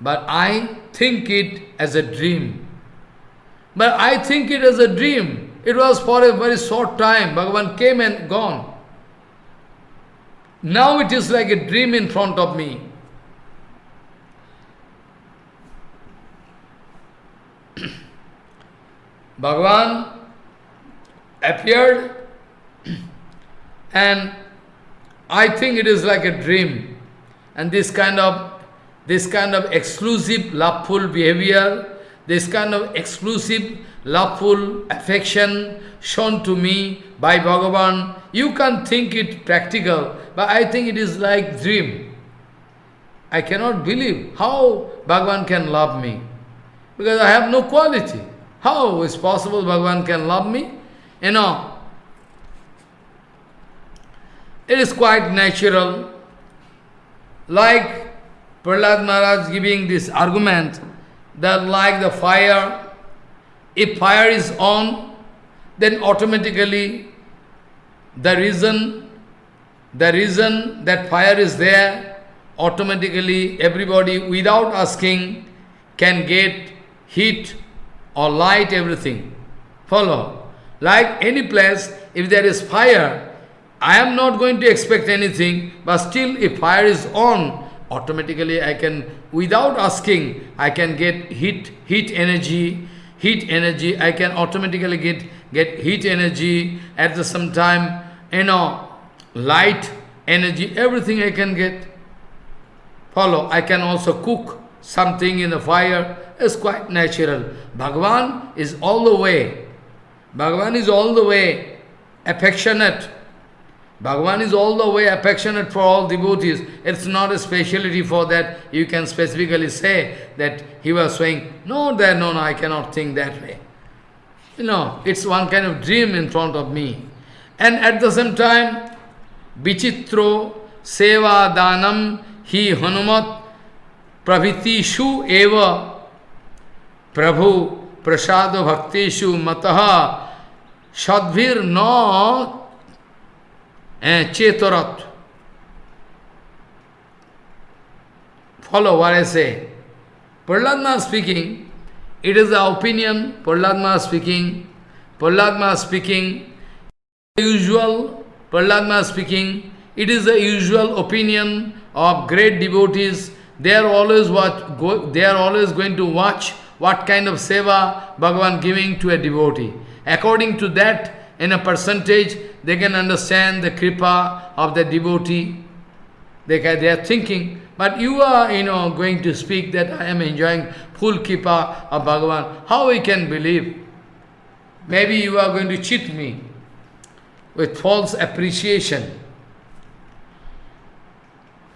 but I think it as a dream. But I think it as a dream. It was for a very short time. Bhagavan came and gone. Now it is like a dream in front of me. Bhagavan appeared and I think it is like a dream. And this kind of this kind of exclusive loveful behavior, this kind of exclusive loveful affection shown to me by Bhagavan, you can think it practical, but I think it is like dream. I cannot believe how Bhagavan can love me, because I have no quality. How is possible Bhagavan can love me? You know, it is quite natural. Like Prahlad Maharaj giving this argument that like the fire, if fire is on, then automatically the reason, the reason that fire is there, automatically everybody without asking can get heat or light, everything. Follow. Like any place, if there is fire, I am not going to expect anything, but still if fire is on, automatically I can, without asking, I can get heat, heat energy, heat energy, I can automatically get, get heat energy, at the same time, you know, light energy, everything I can get. Follow, I can also cook something in the fire, it's quite natural. Bhagavan is all the way. Bhagavan is all the way affectionate. Bhagavan is all the way affectionate for all devotees. It's not a speciality for that you can specifically say that he was saying, no, there, no, no, I cannot think that way. You know, it's one kind of dream in front of me. And at the same time, Vichitro Seva Danam Hi Hanumat Praviti Shu Eva Prabhu prasada bhakteshu mataha sadvir na chetarat. Follow what I say. Prahlad speaking, it is the opinion, Prahlad speaking, Prahlad speaking, usual, Prahlad speaking, it is the usual opinion of great devotees. They are always what go, they are always going to watch what kind of seva Bhagavan giving to a devotee. According to that, in a percentage, they can understand the kripa of the devotee. They, can, they are thinking, but you are, you know, going to speak that I am enjoying full kripa of Bhagavan. How we can believe? Maybe you are going to cheat me with false appreciation.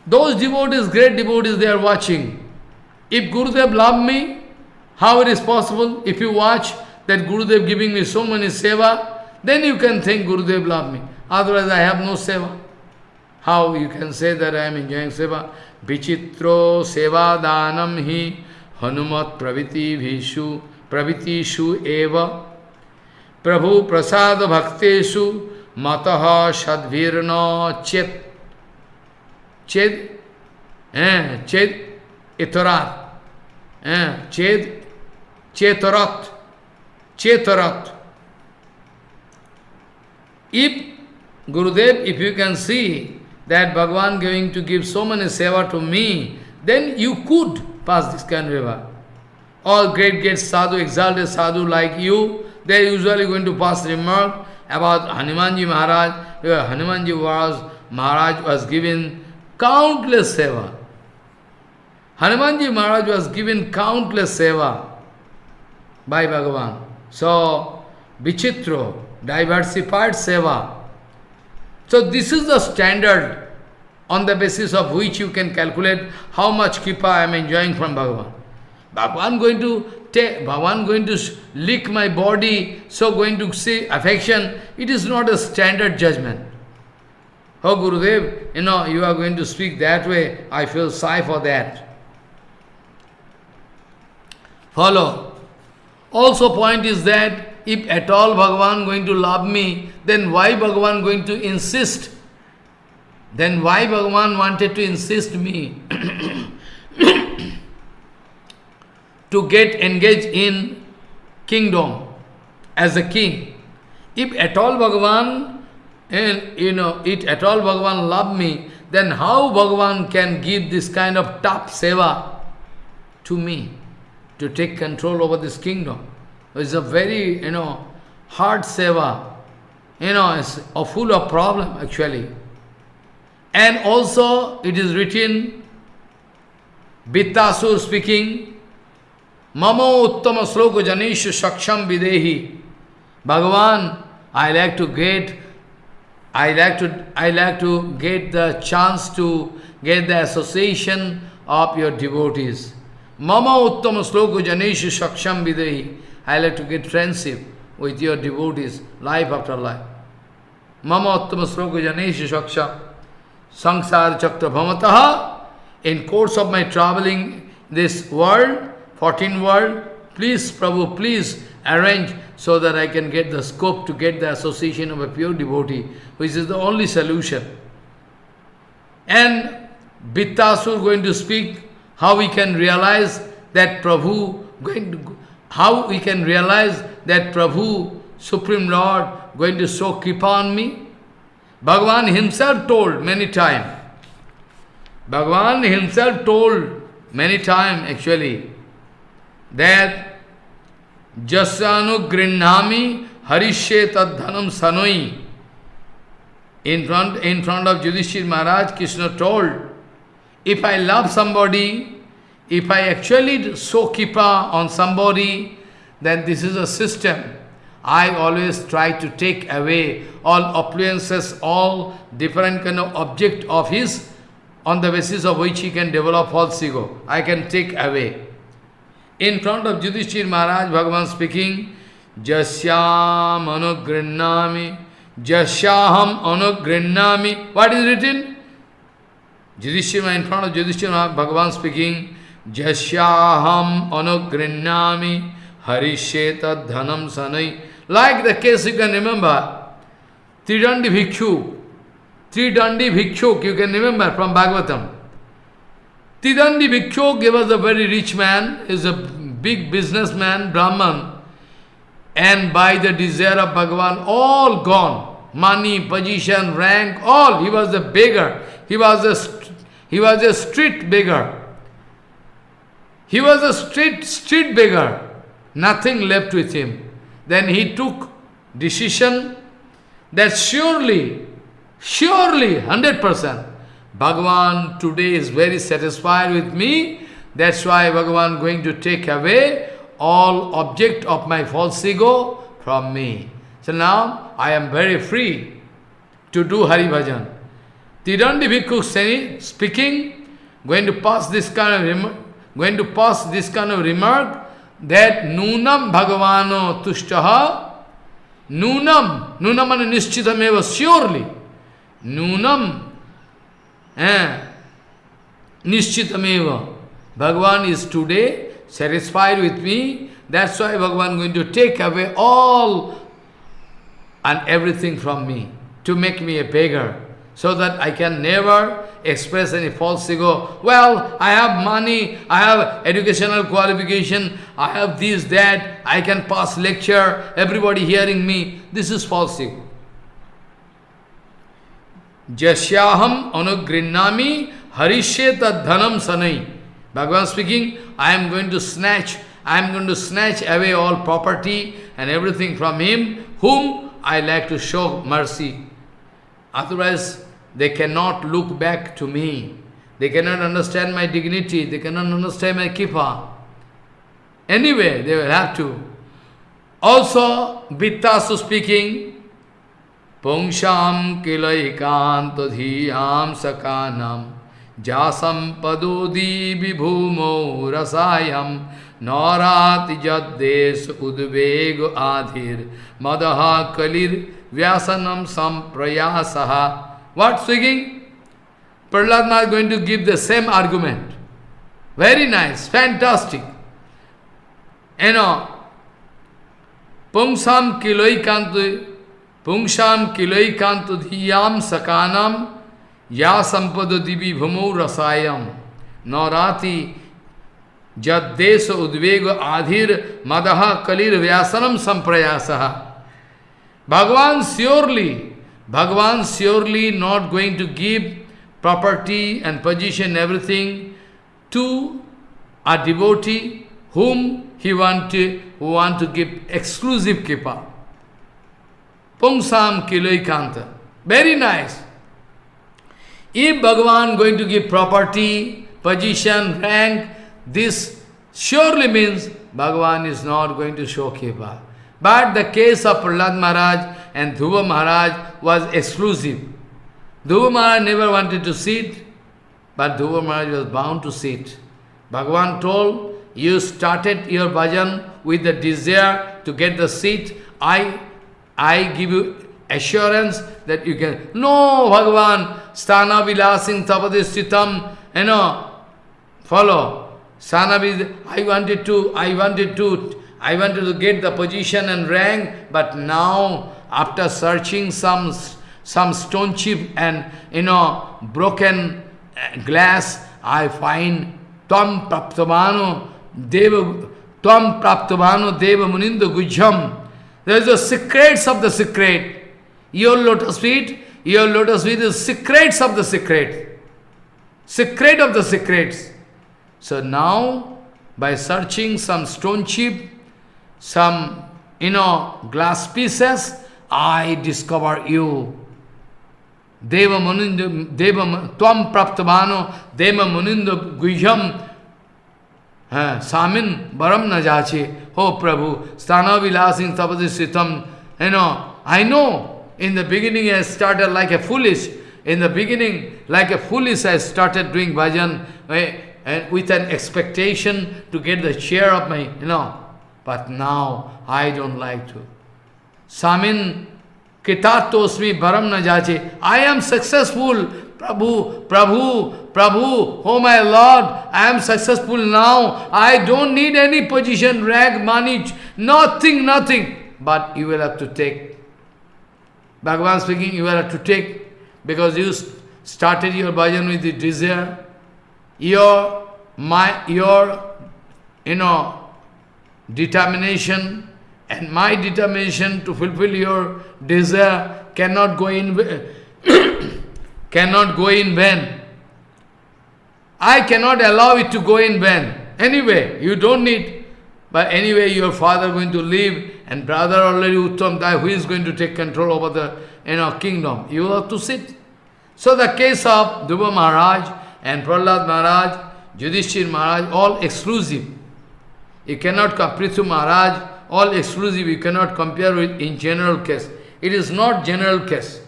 Those devotees, great devotees, they are watching. If Gurudev love me, how it is possible? If you watch that Gurudev giving me so many seva, then you can think Gurudev love me. Otherwise I have no seva. How you can say that I am enjoying seva? Vichitro seva danam hi hanumat praviti vishu pravitishu eva prabhu prasad bhakteshu mataha shadvirna chet ched eh, ched itarat eh, ched chetarat chetarat If Gurudev, if you can see that Bhagavan going to give so many seva to me, then you could pass this kind of river. All great, great sadhu, exalted sadhu like you, they are usually going to pass remark about Hanumanji Maharaj. Hanumanji was, Maharaj was given countless seva. Hanumanji Maharaj was given countless seva by Bhagavan. So, Vichitro, diversified seva. So this is the standard on the basis of which you can calculate how much kripa I am enjoying from Bhagavan. Bhagavan going to take, Bhagavan going to lick my body, so going to see affection, it is not a standard judgment. Oh Gurudev, you know, you are going to speak that way, I feel sigh for that. Follow. Also point is that if at all Bhagavan going to love me, then why Bhagavan going to insist? Then why Bhagavan wanted to insist me to get engaged in kingdom as a king? If at all Bhagavan, and you know, it at all Bhagavan love me, then how Bhagavan can give this kind of tough seva to me to take control over this kingdom? It's a very, you know, hard seva. You know, it's a full of problem actually. And also it is written, Vritrasur speaking, Mama uttama sloka janisha saksham videhi. Bhagavan, I like to get I like to I like to get the chance to get the association of your devotees. Mama uttama sloka janisha saksham videhi. I like to get friendship with your devotees, life after life. Mama uttama sloka janeshi shaksha sangsar chakra bhamataha. In course of my traveling this world, 14 world, please Prabhu, please arrange so that I can get the scope to get the association of a pure devotee, which is the only solution. And Vritrasur going to speak how we can realize that Prabhu going to how we can realize that Prabhu, Supreme Lord, going to show kripa on me? Bhagavan himself told many times. Bhagavan himself told many times actually that Jasanu Grinnami Harishe Tadhanam Sanoi. In front, in front of Yudhishthir Maharaj, Krishna told, if I love somebody, if I actually show kipa on somebody, then this is a system. I always try to take away all appliances, all different kind of object of his, on the basis of which he can develop false ego. I can take away. In front of Yudhishthir Maharaj, Bhagavan speaking, Jasyam anugrinnami, Jasyaham anugrinnami. What is written? Yudhishthir in front of Yudhishthir Maharaj, Bhagavan speaking, Jasyaham anugrinnami harisheta dhanam sanai. Like the case you can remember, Tridandi Bhikshu, Tridandi Bhikshuk, you can remember from Bhagavatam. Tridandi Bhikshuk, he was a very rich man, is a big businessman, Brahman, and by the desire of Bhagavan, all gone. Money, position, rank, all. He was a beggar. He was a, he was a street beggar. He was a street, street beggar. Nothing left with him. Then he took decision that surely, surely, 100%, Bhagavan today is very satisfied with me. That's why Bhagavan going to take away all object of my false ego from me. So now I am very free to do Hari Bhajan. Tirandi Bhikkhu speaking, going to pass this kind of going to pass this kind of remark that Nunam Bhagavano Tushtaha Nunam, Nunam and Nishchitameva, surely. Nunam, eh, Nishchitameva. Bhagavan is today satisfied with me. That's why Bhagavan going to take away all and everything from me to make me a beggar so that I can never express any false ego. Well, I have money, I have educational qualification, I have this, that, I can pass lecture, everybody hearing me. This is false ego. Jasyaham anugrinnami harisheta dhanam sanai. Bhagavan speaking, I am going to snatch, I am going to snatch away all property and everything from him, whom I like to show mercy. Otherwise, they cannot look back to me. They cannot understand my dignity. They cannot understand my kripa. Anyway, they will have to. Also, Vritrasur speaking, Pungsham kilaikanto dhiyam sakanam jasam padodi vibhumo rasayam naurati jaddes udvego adhir madaha kalir vyasanam samprayasaha what singing? Prahlad is going to give the same argument. Very nice, fantastic. You know, Pungsam kiloikantu, Pungsam kiloikantu dhiyam sakanam ya sampado divi bhumu rasayam naurati jaddeso udvego adhir madaha kalir vyasanam samprayasaha. Bhagavan surely Bhagavan surely not going to give property and position, everything to a devotee whom he want to, want to give exclusive kripa. Pungsam kiloikanta. Very nice. If Bhagavan going to give property, position, rank, this surely means Bhagavan is not going to show kripa. But the case of Prahlad Maharaj and Dhruva Maharaj was exclusive. Dhruva Maharaj never wanted to sit, but Dhruva Maharaj was bound to sit. Bhagavan told, you started your bhajan with the desire to get the seat. I, I give you assurance that you can. No, Bhagavan, sthana vilasing tapadisthitam, you know, follow. Sthana I wanted to, I wanted to I wanted to get the position and rank, but now, after searching some, some stone chip and, you know, broken uh, glass, I find Tvam Praptavano Deva, Tvam Praptavano Deva Munindo Gujham. There is the secrets of the secret. Your lotus feet, your lotus feet is secrets of the secret. Secret of the secrets. So now, by searching some stone chip, some, you know, glass pieces, I discover you. Deva Munindo, Deva, Tvam Praptavano, Deva Munindo Guhyam, Samin Baram Najachi, Oh Prabhu, Sthana Vilasin Tapadisitam, you know, I know in the beginning I started like a foolish, in the beginning like a foolish I started doing bhajan eh, and with an expectation to get the share of my, you know, but now I don't like to. Samin Kitatosmi Baram Najache. I am successful. Prabhu, Prabhu, Prabhu, oh my Lord, I am successful now. I don't need any position, rank, money, nothing, nothing. But you will have to take. Bhagavan speaking, you will have to take because you started your bhajan with the desire. Your, my, your, you know, determination and my determination to fulfill your desire cannot go in cannot go in vain. I cannot allow it to go in vain. Anyway, you don't need. But anyway, your father going to leave, and brother already Uttam die, who is going to take control over the you know, kingdom? You have to sit. So the case of Dhruva Maharaj and Prahlad Maharaj, Yudhishthir Maharaj, all exclusive. You cannot compare to Maharaj, all exclusive, you cannot compare with in general case. It is not general case.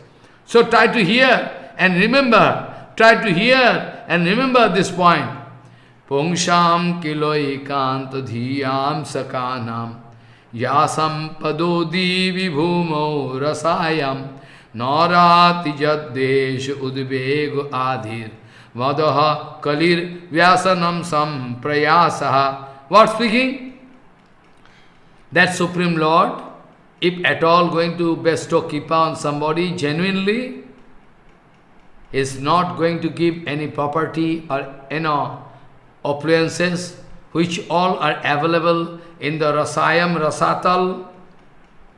So try to hear and remember, try to hear and remember this point. Pungsham kiloi kanta dhiyam sakanam yasam padodi vibhumo rasayam narati jaddesh udvego adhir vadaha kalir vyasanam sam prayasaha. What speaking? That Supreme Lord, if at all going to bestow kripa on somebody genuinely, is not going to give any property or you know appliances which all are available in the Rasayam Rasatal,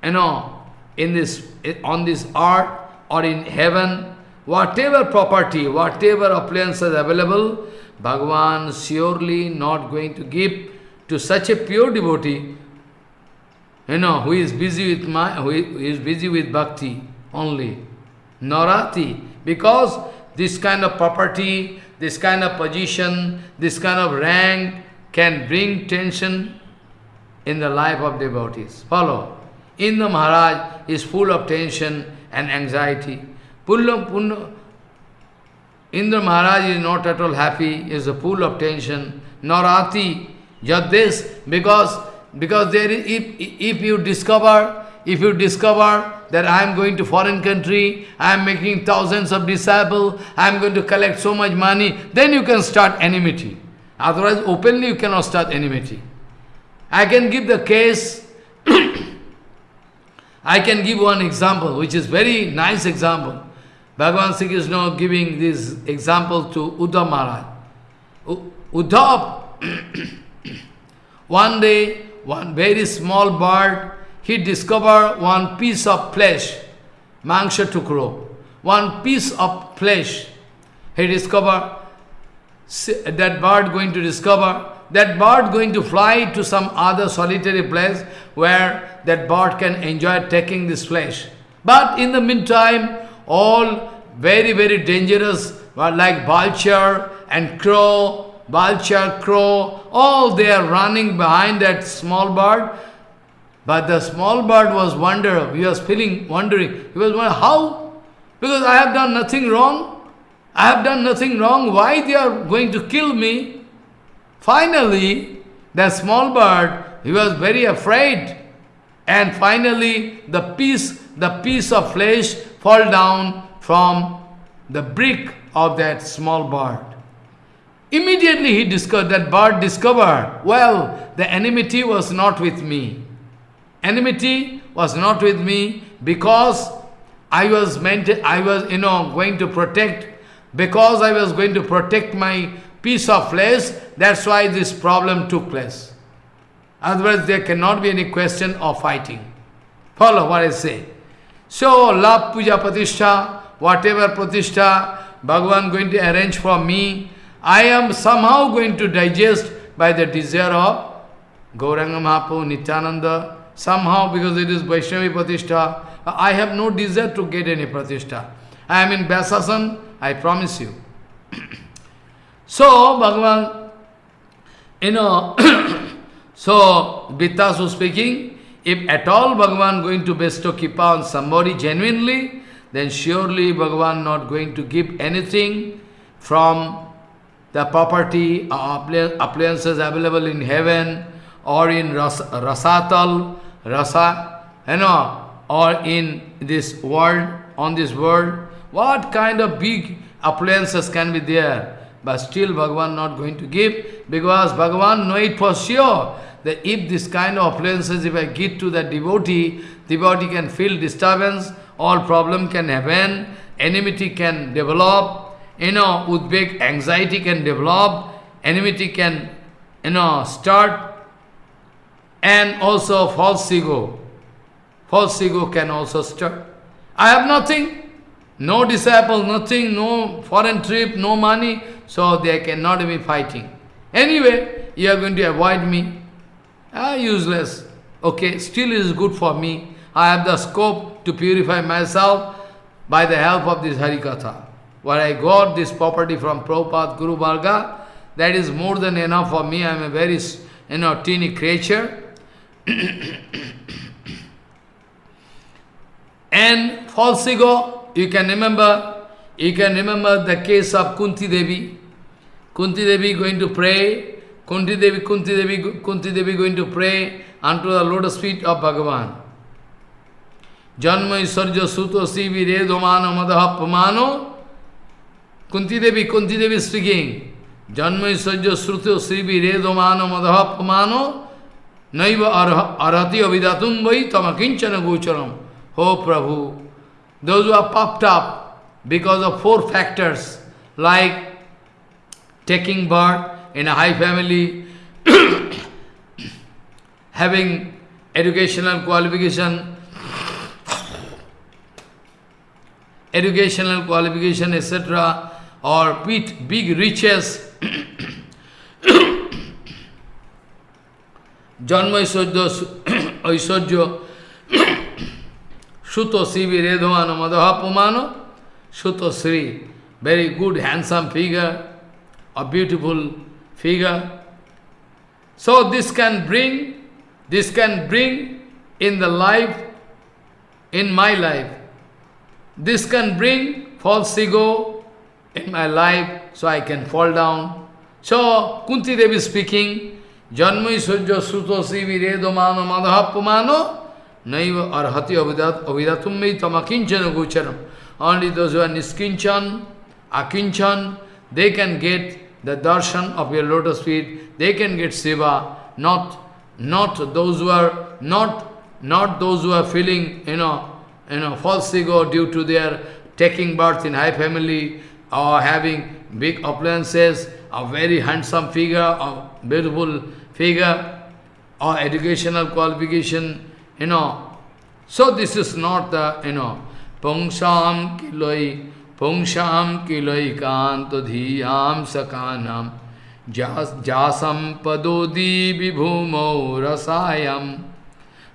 you know, in this on this earth or in heaven, whatever property, whatever appliances available, Bhagavan surely not going to give to such a pure devotee, you know, who is busy with my who is busy with bhakti only. Narati, because this kind of property, this kind of position, this kind of rank can bring tension in the life of devotees. Follow. Indra Maharaj is full of tension and anxiety. Pulla, Pulla, Indra Maharaj is not at all happy, is full of tension. Narati, just this, because, because there is, if, if you discover, if you discover that I am going to foreign country, I am making thousands of disciples, I am going to collect so much money, then you can start enmity. Otherwise, openly you cannot start enmity. I can give the case, I can give one example, which is very nice example. Bhagavan Sri Krishna giving this example to Uddhav Maharaj. one day, one very small bird he discovered one piece of flesh, mangsha tukro, one piece of flesh. He discovered that bird going to discover, that bird going to fly to some other solitary place where that bird can enjoy taking this flesh. But in the meantime, all very, very dangerous, like vulture and crow, vulture, crow, all they are running behind that small bird but the small bird was wonder, he was feeling, wondering, he was wondering, how? Because I have done nothing wrong. I have done nothing wrong. Why they are going to kill me? Finally, the small bird, he was very afraid. And finally, the piece, the piece of flesh fall down from the brick of that small bird. Immediately he discovered, that bird discovered, well, the enmity was not with me enmity was not with me because I was meant, I was, you know, going to protect, because I was going to protect my piece of flesh, that's why this problem took place. Otherwise, there cannot be any question of fighting. Follow what I say. So, love puja pratishtha, whatever pratishtha Bhagavan going to arrange for me, I am somehow going to digest by the desire of Gauranga Mahaprabhu, Nityananda, Somehow, because it is Vaishnavi Pratishtha, I have no desire to get any Pratishtha. I am in Vyasasan, I promise you. so, Bhagavan, you know, so Vritrasur speaking, if at all Bhagavan going to bestow kripa on somebody genuinely, then surely Bhagavan not going to give anything from the property uh, or appliances available in heaven or in ras Rasatal rasa, you know, or in this world, on this world, what kind of big appliances can be there? but still Bhagavan not going to give, because Bhagavan know it for sure, that if this kind of appliances, if I give to the devotee, devotee can feel disturbance, all problem can happen, enmity can develop, you know, udbek, anxiety can develop, enmity can, you know, start, and also false ego. False ego can also start. I have nothing, no disciple, nothing, no foreign trip, no money, so they cannot be fighting. Anyway, you are going to avoid me. Ah, useless. Okay, still is good for me. I have the scope to purify myself by the help of this Harikatha. Where I got this property from Prabhupada Guru Varga, that is more than enough for me. I am a very, you know, teeny creature. and false ego, you can remember, you can remember the case of Kunti Devi. Kunti Devi going to pray, Kunti Devi, Kunti Devi, Kunti Devi going to pray unto the lotus feet of Bhagavan. Janma Isarja Suto Sivi Redomano Madaha Pamano. Kunti Devi, Kunti Devi speaking. Janma Isarja Suto Sivi Redomano Madaha Pamano. Naiva Arhati Avidatum Vai Tamakinchana Gocharam. Oh Prabhu, those who are popped up because of four factors, like taking birth in a high family, having educational qualification, educational qualification, etc., or with big riches, Janma Aishwarya, Suto Sivi Redhavana Madhaha Pumano, Suto Sri, very good, handsome figure, a beautiful figure. So this can bring, this can bring in the life, in my life, this can bring false ego in my life, so I can fall down. So, Kunti Devi speaking, Janmai Sujya Suto Sivi Redomano Madhaha Pumano, Naiva arhati avidatum tamakinchana gocharam. Only those who are niskinchan, akinchan, they can get the darshan of your lotus feet, they can get seva, not not those who are not not those who are feeling, you know, you know, false ego due to their taking birth in high family or having big appliances, a very handsome figure, a beautiful figure, or educational qualification, you know. So this is not the, you know, Pungsham kiloi, Pungsham kiloi kanto dhiyam sakanam, jasam padodi vibhumo rasayam,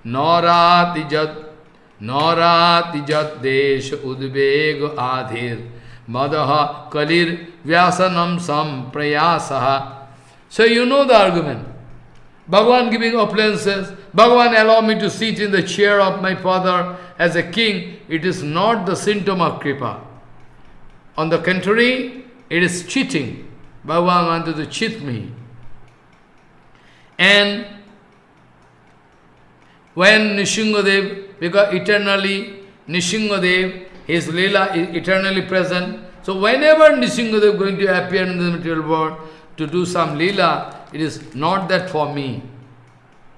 naurati jat, naurati jat desh udveg adhir, madaha kalir vyasanam sam prayasaha. So you know the argument. Bhagavan giving appliances, Bhagavan allow me to sit in the chair of my father as a king, it is not the symptom of kripa. On the contrary, it is cheating. Bhagavan wanted to cheat me. And when Nishingadev, because eternally Nishingadev, his lila is eternally present. So whenever Nishingadev going to appear in the material world to do some lila, it is not that for me,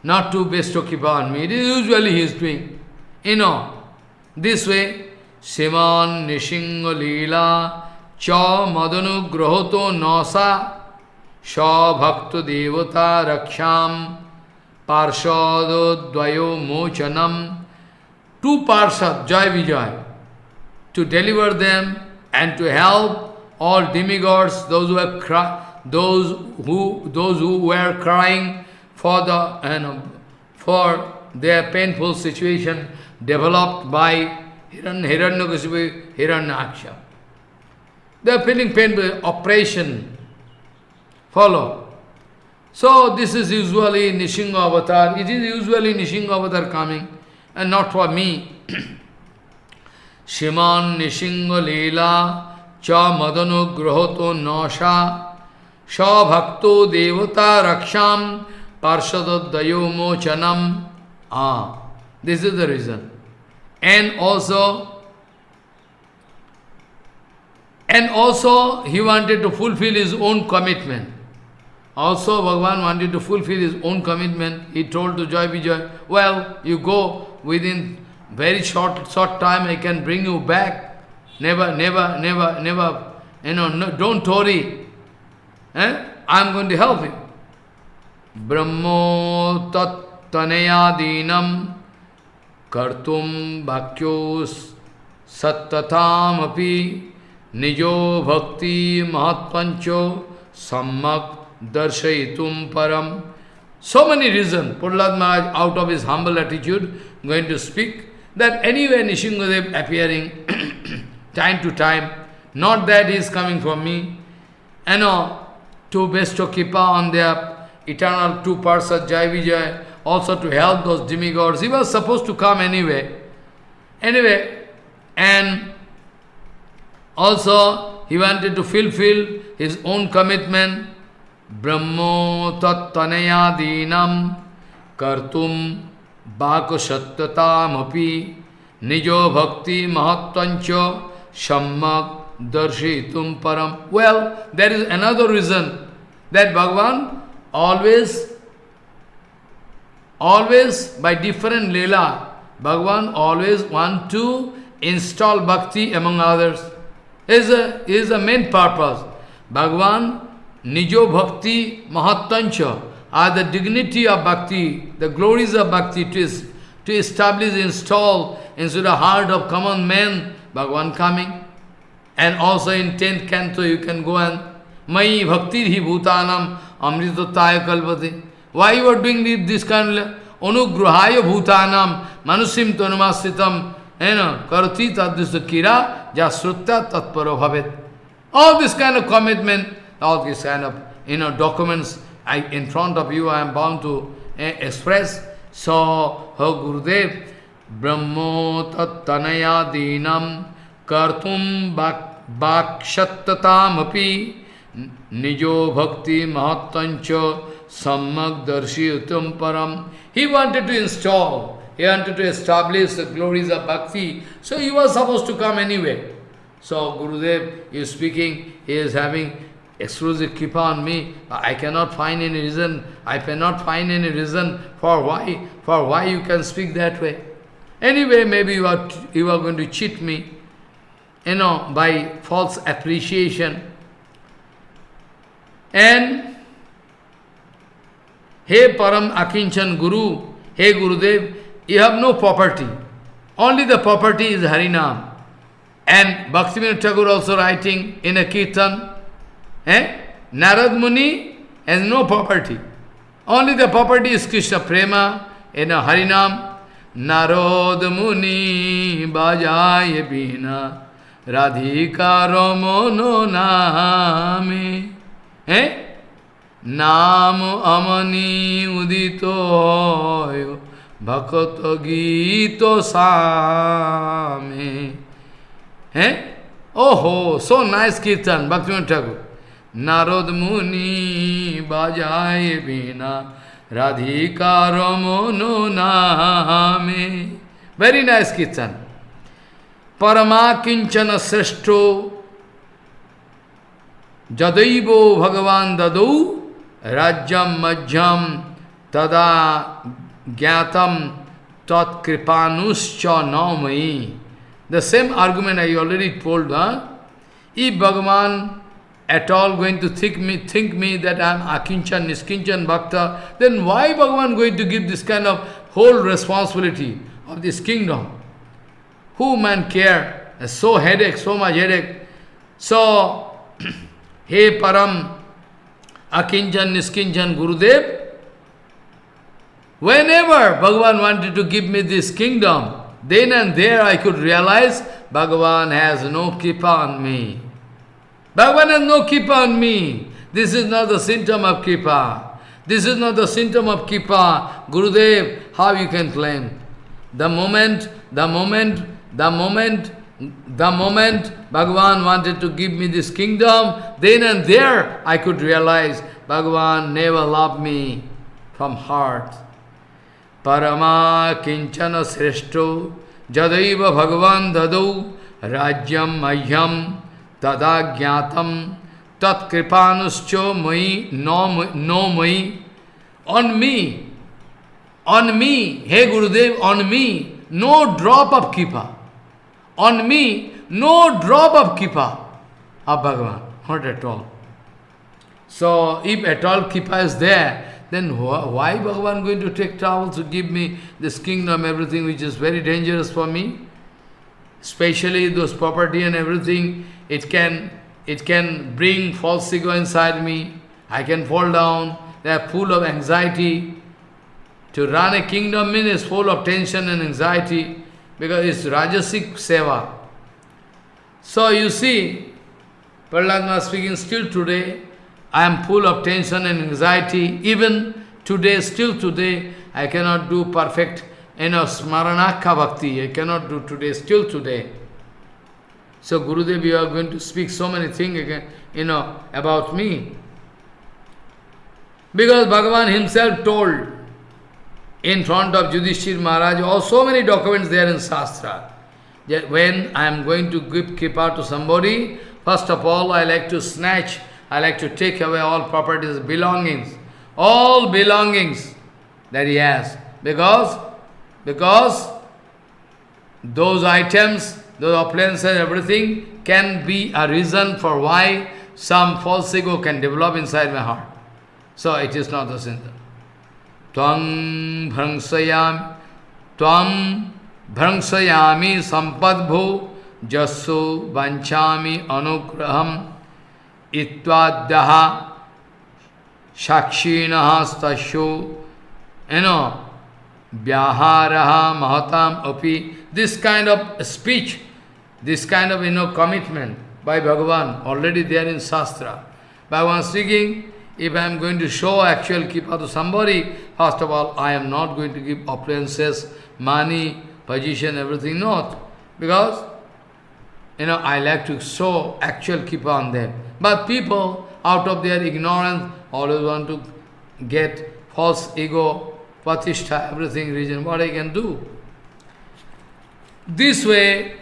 not to bestow kripa on me. It is usually he is doing. You know, this way, Siman Nishinga Leela Cha Madanu Grahoto Nasa Sha Bhakta Devata Raksham Parshado Dvayo Mochanam Two Parshad, Jai Vijay, to deliver them and to help all demigods, those who have cried those who those who were crying for the know, for their painful situation developed by Hiran, Hiranyakasipu, Hiranyaksha. They are feeling painful oppression. Follow. So this is usually Nishinga avatar. It is usually Nishinga avatar coming, and not for me. Leela Cha Madanu Grahoto Nasha Shabhakto Devata Raksham Parshadadayo Mochanam. Ah, this is the reason. And also, And also, he wanted to fulfill his own commitment. Also, Bhagavan wanted to fulfill his own commitment. He told to Joy Vijay, well, you go within very short, short time, I can bring you back. Never, never, never, never, you know, no, don't worry. Eh? I am going to help you. Brahmo tat tanayadinam kartum bhakyos sattatam api nijo bhakti mahatpancho sammak darshayitum param. So many reasons. Prahlad Maharaj, out of his humble attitude, going to speak that anyway Nishingadev appearing time to time, not that he is coming from me, you know, to bestow kripa on their eternal two parts of Jai Vijay, also to help those demigods. He was supposed to come anyway. Anyway, and also he wanted to fulfill his own commitment. Brahmo tattaneyadinam kartum বাকসত্যতামপি নিজ ভক্তি মহত্বঞ্চ Shammak darshyitum param. Well, there is another reason that Bhagavan always, always by different Leela, Bhagavan always want to install bhakti among others. Is a, is a main purpose. Bhagavan nijo bhakti are the dignity of Bhakti, the glories of Bhakti to, to establish, install into the heart of common men, Bhagavan coming. And also in 10th canto you can go and Mai Bhakti Hi Bhutanam Amritataya Kalpati. Why you are doing this kind of Anugrahaya Bhutanam Manusim Karati Tadvisa Kira Jasrutta Tatparo Bhavet. All this kind of commitment all these kind of you know documents I, in front of you I am bound to eh, express. So, her Gurudev, Brahmo tattanaya dinam kartum bhakshattatam nijo bhakti mahattancha sammak param. He wanted to install, he wanted to establish the glories of bhakti, so he was supposed to come anyway. So Gurudev is speaking, he is having exclusive kripa on me. I cannot find any reason. I cannot find any reason for why, for why you can speak that way. Anyway, maybe you are, you are going to cheat me, you know, by false appreciation. And, Hey Param Akinchan Guru, Hey Gurudev, you have no property. Only the property is Harinam. And Bhaktivinoda Thakur also writing in a kirtan, Eh? Narad Muni has no property. Only the property is Krishna Prema in a Harinam. Narad Muni Bajaya Bina Radhika Ramono Name. Eh? নাম আমনি উদিত ভকত গীত সামে হ্যাঁ ওহো so nice কীর্তন ভক্তিমন ঠাকুর नारद मुनि बजाए बिना, राधिका रमोनो नामे। वेरी नाइस कीर्तन परमा किंचन श्रेष्ठो, जदैव भगवान ददौ, राज्यम मध्यम तदा ज्ञातम तत्कृपानुश्च नौमयी। The same argument I already told if Bhagavan at all going to think me, think me that I am Akinchan, Niskinchan Bhakta, then why Bhagavan going to give this kind of whole responsibility of this kingdom? Who man care? So headache, so much headache. So, Hey Param, Akinchan, Niskinchan, Gurudev, whenever Bhagavan wanted to give me this kingdom, then and there I could realize Bhagavan has no kripa on me. Bhagavan has no kripa on me. This is not the symptom of kripa. This is not the symptom of kripa. Gurudev, how you can claim? The moment, the moment, the moment, the moment Bhagavan wanted to give me this kingdom, then and there I could realize Bhagavan never loved me from heart. Parama kinchana sreshto jadaiva Bhagavan dadau rajyam mahyam tada jnatam tat kripanuscho mai no, no mai. On me, on me, hey Gurudev, on me, no drop of kripa. On me, no drop of kripa of Bhagavan, not at all. So, if at all kripa is there, then why Bhagavan going to take trouble to give me this kingdom, everything which is very dangerous for me? Especially those property and everything, it can it can bring false ego inside me. I can fall down. They are full of anxiety. To run a kingdom means full of tension and anxiety because it's Rajasic Seva. So you see, Prahlad speaking still today, I am full of tension and anxiety. Even today, still today, I cannot do perfect, you know, smaranaka bhakti. I cannot do today, still today. So Gurudev, you are going to speak so many things again, you know, about me. Because Bhagavan himself told in front of Yudhishthir Maharaj, oh, so many documents there in Shastra, that when I am going to give kripa to somebody, first of all, I like to snatch I like to take away all properties, belongings, all belongings that he has. Because, because those items, those appliances, and everything can be a reason for why some false ego can develop inside my heart. So it is not the sin. Tvam bhrangsayam, tvam bhrangsayami sampadbho jasso vanchami anugraham itwadyaha shakshinaha stasho, you know, vyaharaha mahatam api. This kind of speech, this kind of, you know, commitment by Bhagavan, already there in Shastra. Bhagavan speaking, if I am going to show actual kripa to somebody, first of all, I am not going to give appliances, money, position, everything, not. Because, you know, I like to show actual kripa on them. But people, out of their ignorance, always want to get false ego, patishtha, everything, reason, what I can do. This way,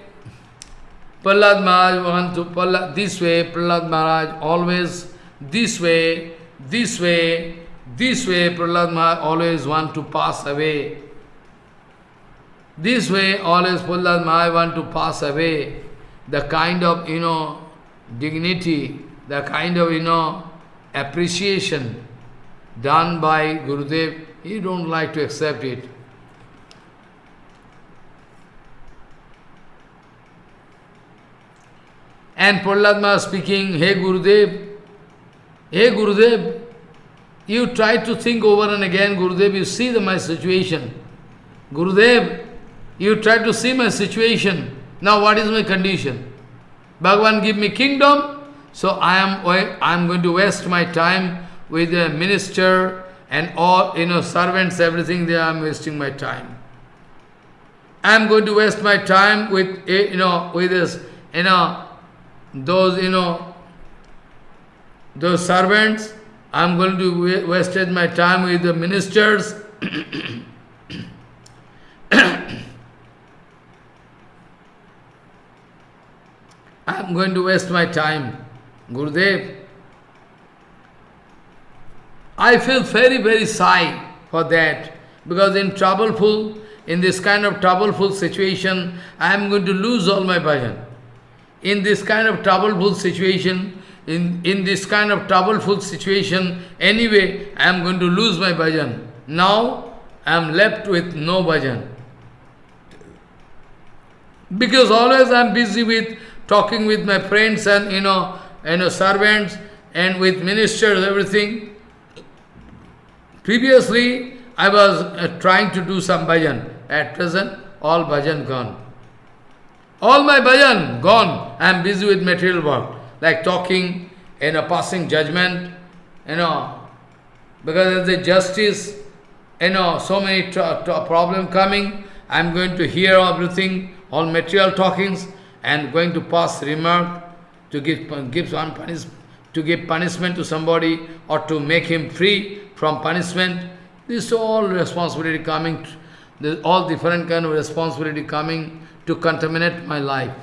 Prahlad Maharaj want to, this way, Prahlad Maharaj always, this way, this way, this way, Prahlad Maharaj always want to pass away. This way, always Prahlad Maharaj want to pass away the kind of, you know, dignity, the kind of, you know, appreciation done by Gurudev, he don't like to accept it. And Prahlad speaking, Hey Gurudev, Hey Gurudev, you try to think over and again, Gurudev, you see the, my situation. Gurudev, you try to see my situation. Now what is my condition? Bhagavan give me kingdom, so I am I am going to waste my time with the minister and all you know servants, everything there I am wasting my time. I am going to waste my time with you know with this you know those you know those servants. I am going to waste my time with the ministers. I am going to waste my time. Gurudev, I feel very, very sigh for that. Because in troubleful, in this kind of troubleful situation, I am going to lose all my bhajan. In this kind of troubleful situation, in, in this kind of troubleful situation, anyway, I am going to lose my bhajan. Now, I am left with no bhajan. Because always I am busy with talking with my friends and, you know, you know, servants and with ministers, everything. Previously, I was uh, trying to do some bhajan. At present, all bhajan gone. All my bhajan gone. I am busy with material work, like talking, you know, passing judgment, you know, because the justice, you know, so many problem coming, I am going to hear everything, all material talkings, and going to pass remark to give, give one punish, to give punishment to somebody or to make him free from punishment. This is all responsibility coming, all different kind of responsibility coming to contaminate my life.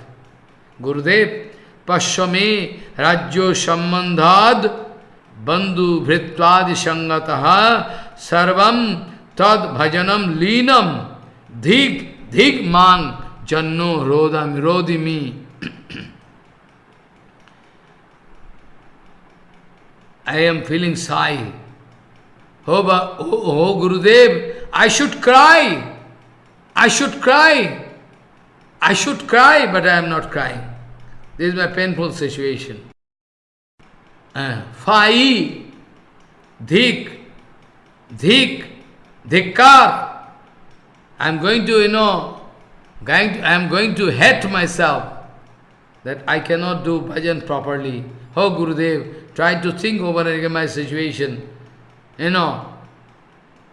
Gurudev, Pashyame Rajyo Sambandhad Bandhu Vritvadi Sangataha Sarvam Tad Bhajanam Linam Dhig Dhig Mang Janno Rodam Rodimi I am feeling sigh. Oh, oh, oh Gurudev, I should cry. I should cry. I should cry, but I am not crying. This is my painful situation. Uh, Fai, Dhik, Dhik, Dhikkar. I am going to, you know, going to, I am going to hate myself that I cannot do bhajan properly. Oh Gurudev, try to think over again my situation. You know,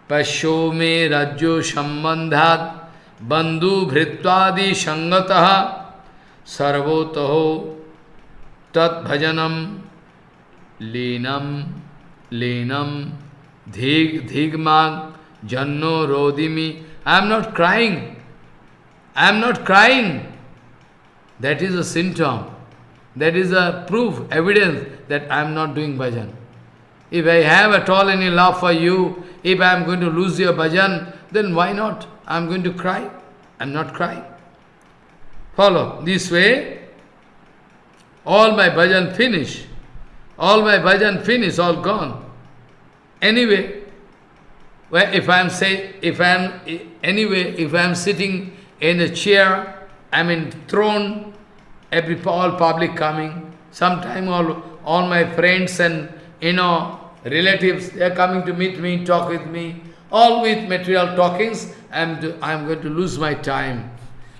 Pasho me rajyo sambandhat bandhu bhritvadi sangataha sarvotaho tat bhajanam linam linam dhig dhigmag janno rodimi. I am not crying. I am not crying. That is a symptom. That is a proof, evidence that I am not doing bhajan. If I have at all any love for you, if I am going to lose your bhajan, then why not? I am going to cry. I am not crying. Follow. This way, all my bhajan finish. All my bhajan finish, all gone. Anyway, well, if I am say, if I am anyway, if I am sitting in a chair, I mean throne, every all public coming. Sometime all all my friends and you know relatives they are coming to meet me, talk with me, all with material talkings. I'm to, I'm going to lose my time.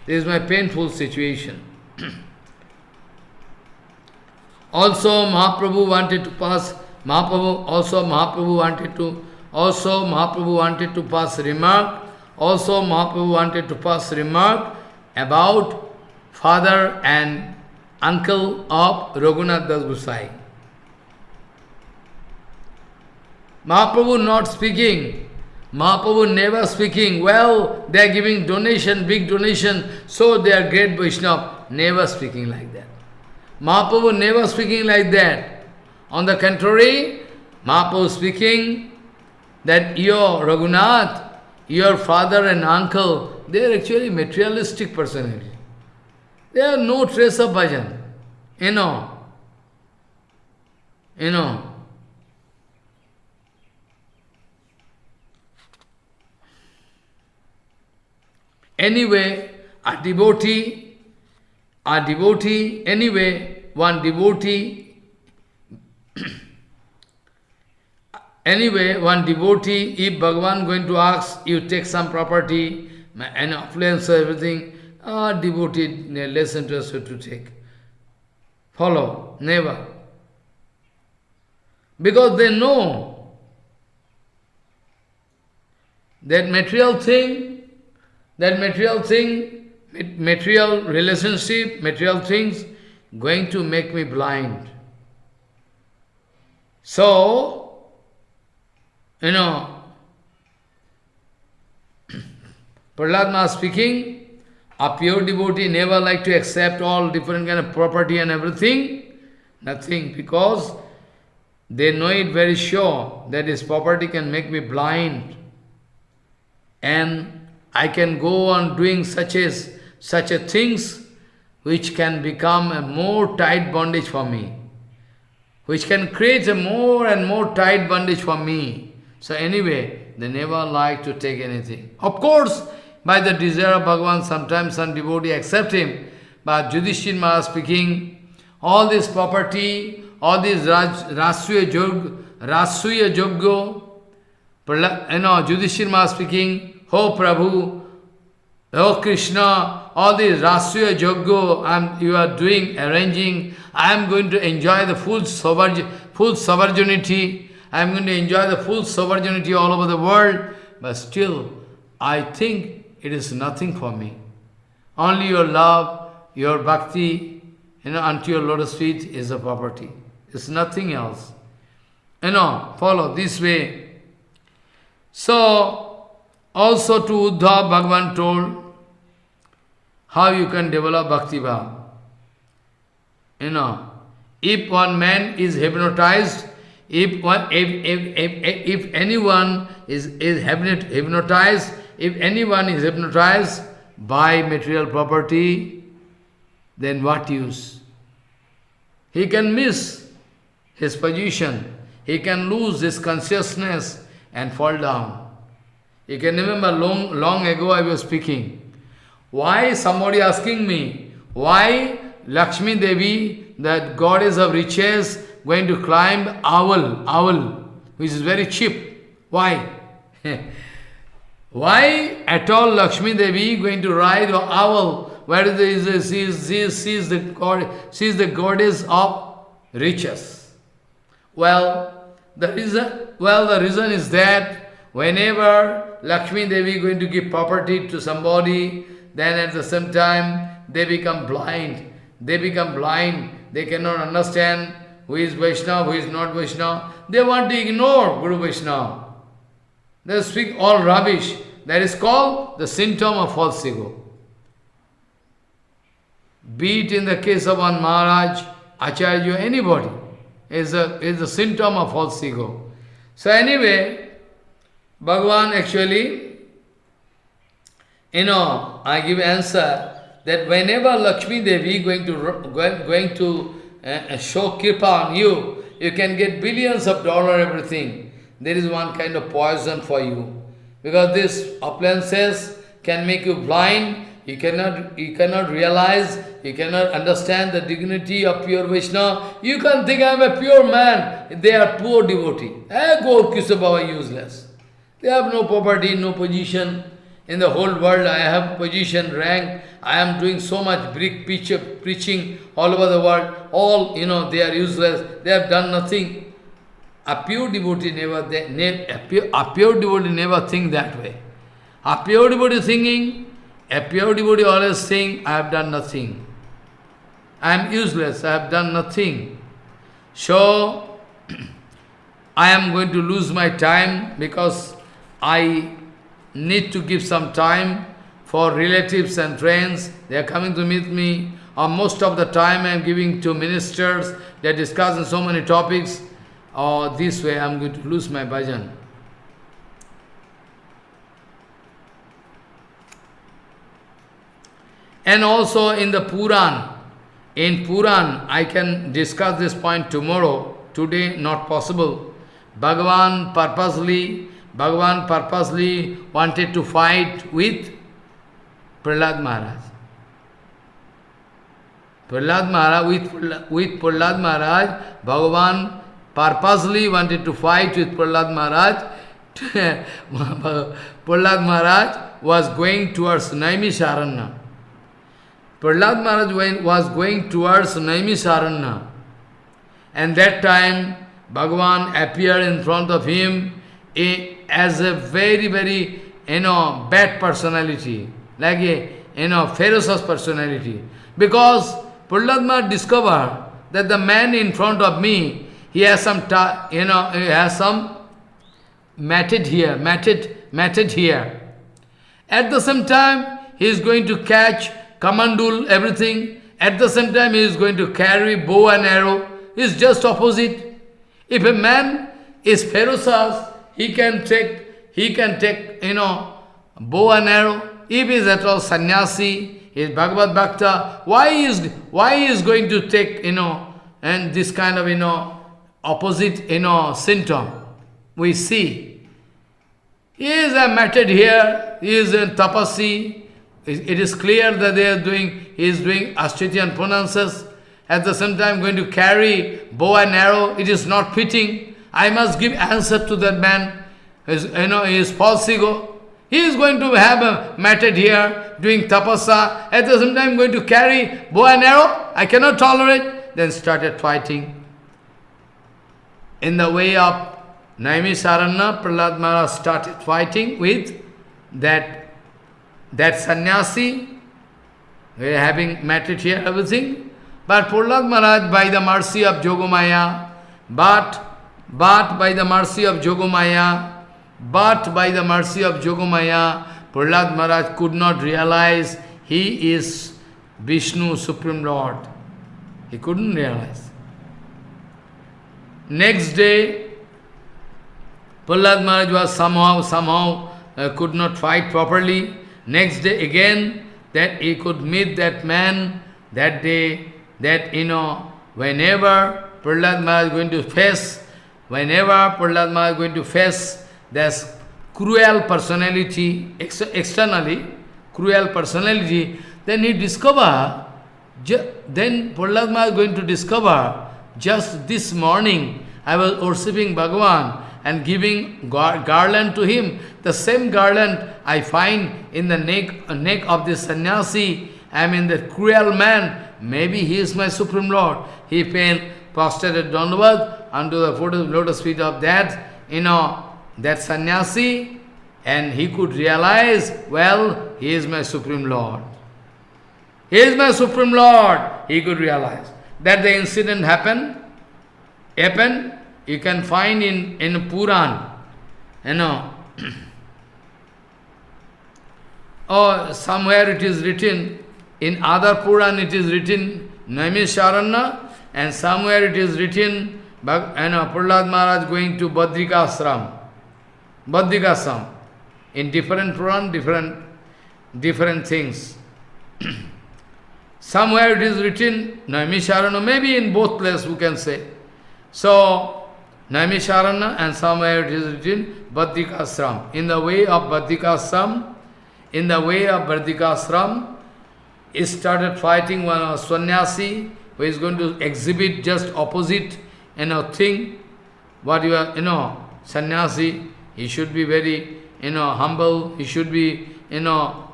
This is my painful situation. also Mahaprabhu wanted to pass. Mahaprabhu also Mahaprabhu wanted to also Mahaprabhu wanted to pass remark. Also Mahaprabhu wanted to pass remark about father and uncle of Raghunath Das Gosai. Mahaprabhu not speaking. Mahaprabhu never speaking. Well, they are giving donation, big donation, so they are great Vaishnava. Never speaking like that. Mahaprabhu never speaking like that. On the contrary, Mahaprabhu speaking that your Raghunath, your father and uncle, they are actually materialistic personality. There are no trace of bhajan. You know. You know. Anyway, a devotee, a devotee, anyway, one devotee, anyway, one devotee, if Bhagavan going to ask, you take some property, and affluence, everything, are devoted, less interested to take. Follow, never. Because they know that material thing, that material thing, material relationship, material things, going to make me blind. So, you know, Prahlad speaking, a pure devotee never like to accept all different kind of property and everything. Nothing, because they know it very sure that this property can make me blind. And I can go on doing such as such a things which can become a more tight bondage for me. Which can create a more and more tight bondage for me. So anyway, they never like to take anything. Of course, by the desire of Bhagavan, sometimes some devotee accept him. But Yudhishthir Maharaj speaking, all this property, all this Rasuya Jog, Rasuya Joggo, you know, Yudhishthir Maharaj speaking, Oh Prabhu, Oh Krishna, all these Rasuya I'm, you are doing, arranging, I am going to enjoy the full, sovereign, full sovereignty, I am going to enjoy the full sovereignty all over the world, but still, I think it is nothing for me. Only your love, your bhakti, you know, unto your lotus feet is a property. It's nothing else. You know, follow this way. So, also to Uddhav, Bhagavan told how you can develop bhakti bhav. you know, if one man is hypnotized, if, one, if, if, if, if anyone is, is hypnotized, if anyone is hypnotized by material property, then what use? He can miss his position, he can lose his consciousness and fall down. You can remember long, long ago I was speaking. Why somebody asking me, why Lakshmi Devi, that goddess of riches, going to climb owl, owl, which is very cheap. Why? why at all Lakshmi Devi going to ride an owl? Where is the, she, is, she, is, she, is the god, she is the goddess of riches. Well, the reason, well, the reason is that whenever Lakshmi Devi going to give property to somebody, then at the same time they become blind. They become blind. They cannot understand who is Vaishnava, who is not Vaishnava. They want to ignore Guru Vaishnava. They speak all rubbish. That is called the symptom of false ego. Be it in the case of one Maharaj, Acharya, anybody, is a, is a symptom of false ego. So anyway, Bhagavan actually, you know, I give answer that whenever Lakshmi Devi going to going to uh, show kripa on you, you can get billions of dollar everything. There is one kind of poison for you. Because this appliances can make you blind, you cannot, you cannot realize, you cannot understand the dignity of pure Vishnu. You can think I am a pure man. They are poor devotee. Eh, go Kisabhava useless. They have no property, no position. In the whole world, I have position, rank. I am doing so much picture, preaching all over the world. All, you know, they are useless. They have done nothing. A pure devotee never, they, ne, a, pure, a pure devotee never think that way. A pure devotee thinking, a pure devotee always saying, I have done nothing. I am useless, I have done nothing. So, I am going to lose my time because I need to give some time for relatives and friends. They are coming to meet me. Or most of the time I am giving to ministers. They are discussing so many topics. Or this way I am going to lose my bhajan. And also in the Puran, in Puran, I can discuss this point tomorrow. Today, not possible. Bhagavan purposely Bhagavan purposely wanted to fight with Prahlad Maharaj. Prahlad Maharaj, with, with Prahlad Maharaj, Bhagavan purposely wanted to fight with Prahlad Maharaj. Prahlad Maharaj was going towards Naimisharanya. Prahlad Maharaj was going towards Naimisharanya. And that time, Bhagavan appeared in front of him eh, as a very, very, you know, bad personality, like a, you know, ferocious personality. Because Prahlad discovered that the man in front of me, he has some, you know, he has some matted here, matted, matted here. At the same time, he is going to catch kamandul, everything. At the same time, he is going to carry bow and arrow. It's just opposite. If a man is ferocious, he can take, he can take, you know, bow and arrow. If he is at all sannyasi, he is Bhagavad Bhakta, why is, why is going to take, you know, and this kind of, you know, opposite, you know, symptom? We see. He is a method here, he is in tapasi. It is clear that they are doing, he is doing Ashtatyan pronounces. At the same time going to carry bow and arrow, it is not fitting. I must give answer to that man. You know, his false ego. He is going to have a method here, doing tapasa, at the same time going to carry bow and arrow. I cannot tolerate. Then started fighting. In the way of Naimisharanya, Prahlad Maharaj started fighting with that, that sannyasi, we are having method here, everything. But Prahlad Maharaj, by the mercy of Jogomaya, but but by the mercy of Jogomaya, but by the mercy of Jogomaya, Prahlad Maharaj could not realize he is Vishnu, Supreme Lord. He couldn't realize. Next day, Prahlad Maharaj was somehow, somehow uh, could not fight properly. Next day again, that he could meet that man that day, that, you know, whenever Prahlad Maharaj is going to face, whenever Prahlad Maharaj is going to face this cruel personality, ex externally, cruel personality, then he discover, then Prahlad Maharaj is going to discover, just this morning, I was worshipping Bhagavan and giving gar garland to him. The same garland I find in the neck, neck of this sannyasi. I mean, the cruel man. Maybe he is my Supreme Lord. He fell prostrated downward unto the foot of lotus feet of that, you know, that sannyasi, and he could realize, well, he is my Supreme Lord. He is my Supreme Lord. He could realize that the incident happened, happened, you can find in, in Puran, you know, or somewhere it is written, in other Puran it is written, Naimisharanya, and somewhere it is written, you know, Prahlad Maharaj going to Badrikasram, Badrikasram. In different Puran, different, different things. somewhere it is written, Naimisharanya, maybe in both places we can say. So, Naimisharanya and somewhere it is written Badrikasram. In the way of Badrikasram, in the way of Badrikasram, he started fighting one of who is going to exhibit just opposite you know thing. What you are, you know, sannyasi, he should be very, you know, humble, he should be, you know,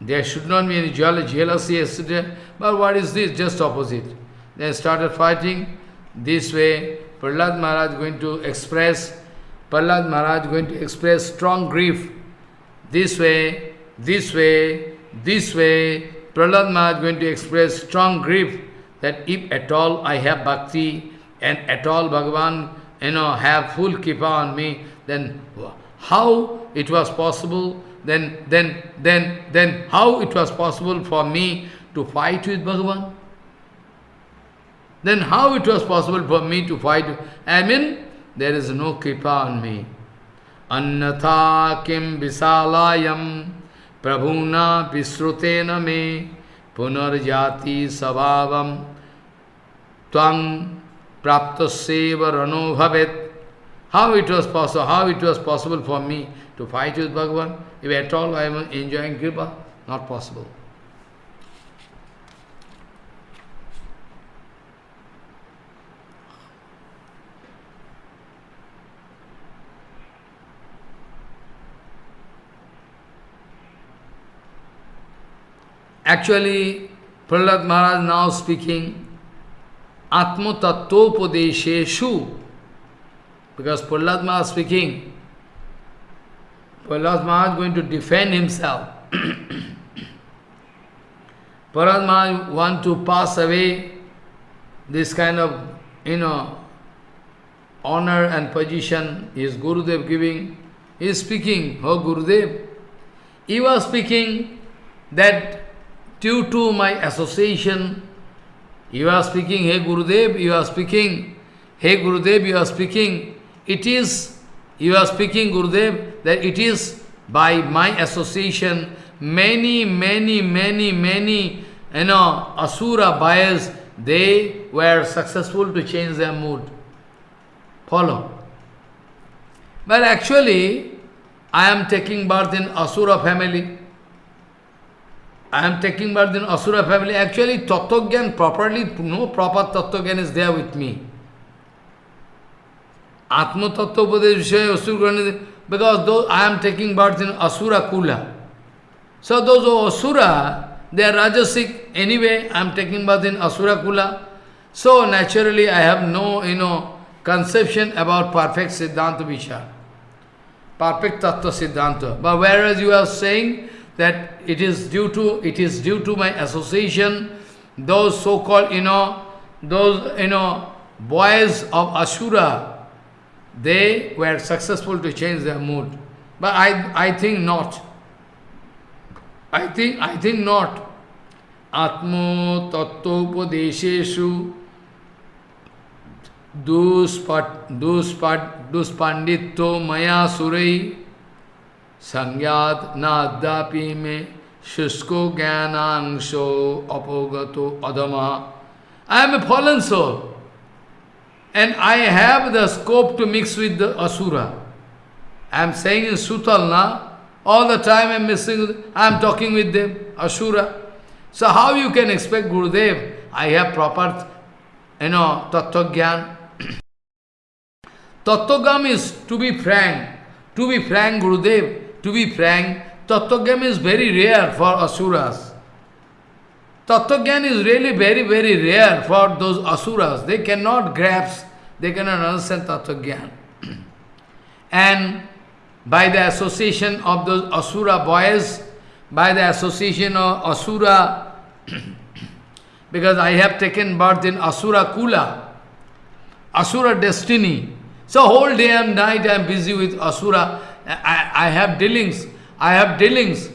there should not be any jealousy yesterday, but what is this? Just opposite. They started fighting this way, Prahlad Maharaj going to express, Prahlad Maharaj going to express strong grief. This way, this way, this way, Prahlad Maharaj going to express strong grief that if at all I have bhakti and at all Bhagavan, you know, have full kripa on me, then how it was possible, then, then, then, then how it was possible for me to fight with Bhagavan? Then how it was possible for me to fight? I mean, there is no kripa on me. Annatha kim visalayam प्रभुना पिश्रुते न मे पुनर्जाति स्वभाव। तंग प्राप्त सेवरणो भवित। How it was possible how it was possible for me to fight with Bhagavan if at all I am enjoying कृपा not possible Actually, Prahlad Maharaj now speaking Atma Tattvopadesheshu because Prahlad Maharaj speaking, Prahlad Maharaj going to defend himself. Prahlad Maharaj want to pass away this kind of, you know, honor and position his Gurudev giving. He is speaking, oh Gurudev. He was speaking that due to my association, you are speaking, hey Gurudev, you are speaking, hey Gurudev, you are speaking, it is, you are speaking Gurudev, that it is by my association, many, many, many, many, you know, Asura buyers, they were successful to change their mood. Follow. But actually, I am taking birth in Asura family. I am taking birth in Asura family. Actually, Tattva properly, no proper Tattva is there with me. Atma Tattva Vishaya Asura because those, I am taking birth in Asura Kula. So those Asura, they are Rajasic. Anyway, I am taking birth in Asura Kula. So naturally, I have no, you know, conception about perfect Siddhanta Vichar. Perfect Tattva Siddhanta. But whereas you are saying, that it is due to it is due to my association those so called you know those you know boys of asura they were successful to change their mood. But i i think not. I think i think not. Atmo Tattvopadesheshu Duspanditto Maya Surai Sangyat Nadapi Me Shusko Gyanangsho Apogato Adama I am a fallen soul and I have the scope to mix with the Asura. I am saying in Sutalna, all the time I am missing, I am talking with them, Asura. So how you can expect Gurudev? I have proper, you know, Tattva Gyan. Tattva is, to be frank, to be frank, Gurudev, to be frank, Tattva is very rare for Asuras. Tattva is really very, very rare for those Asuras. They cannot grasp, they cannot understand Tattva and by the association of those Asura boys, by the association of Asura, because I have taken birth in Asura Kula, Asura destiny. So whole day and night I am busy with Asura. I, I have dealings, I have dealings,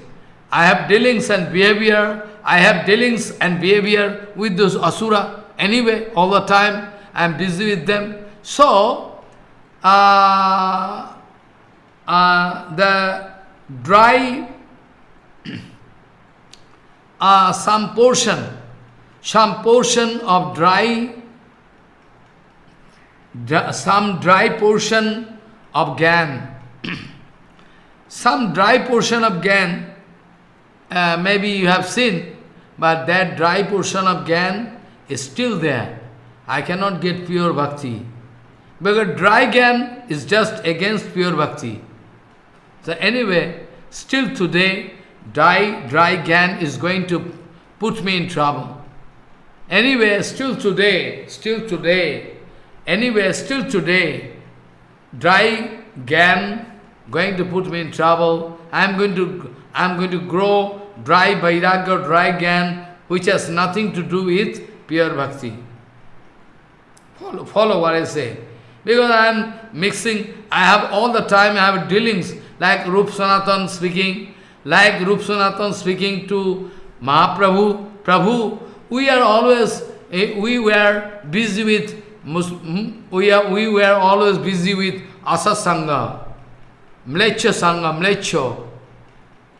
I have dealings and behavior, I have dealings and behavior with those Asura. Anyway, all the time I am busy with them. So, uh, uh, the dry, uh, some portion, some portion of dry, some dry portion of gan, some dry portion of gan, uh, maybe you have seen, but that dry portion of gan is still there. I cannot get pure bhakti. Because dry gan is just against pure bhakti. So anyway, still today, dry, dry gan is going to put me in trouble. Anyway, still today, still today, anyway, still today, dry gan going to put me in trouble. I'm going to, I'm going to grow dry vairagya, dry gan, which has nothing to do with pure bhakti. Follow, follow what I say. Because I am mixing, I have all the time, I have dealings like Rup Sanatan speaking, like Rup Sanatan speaking to Mahaprabhu, Prabhu, we are always, eh, we were busy with, hmm, we, are, we were always busy with Asa Sangha, Mlecha Sangha, Mlecho.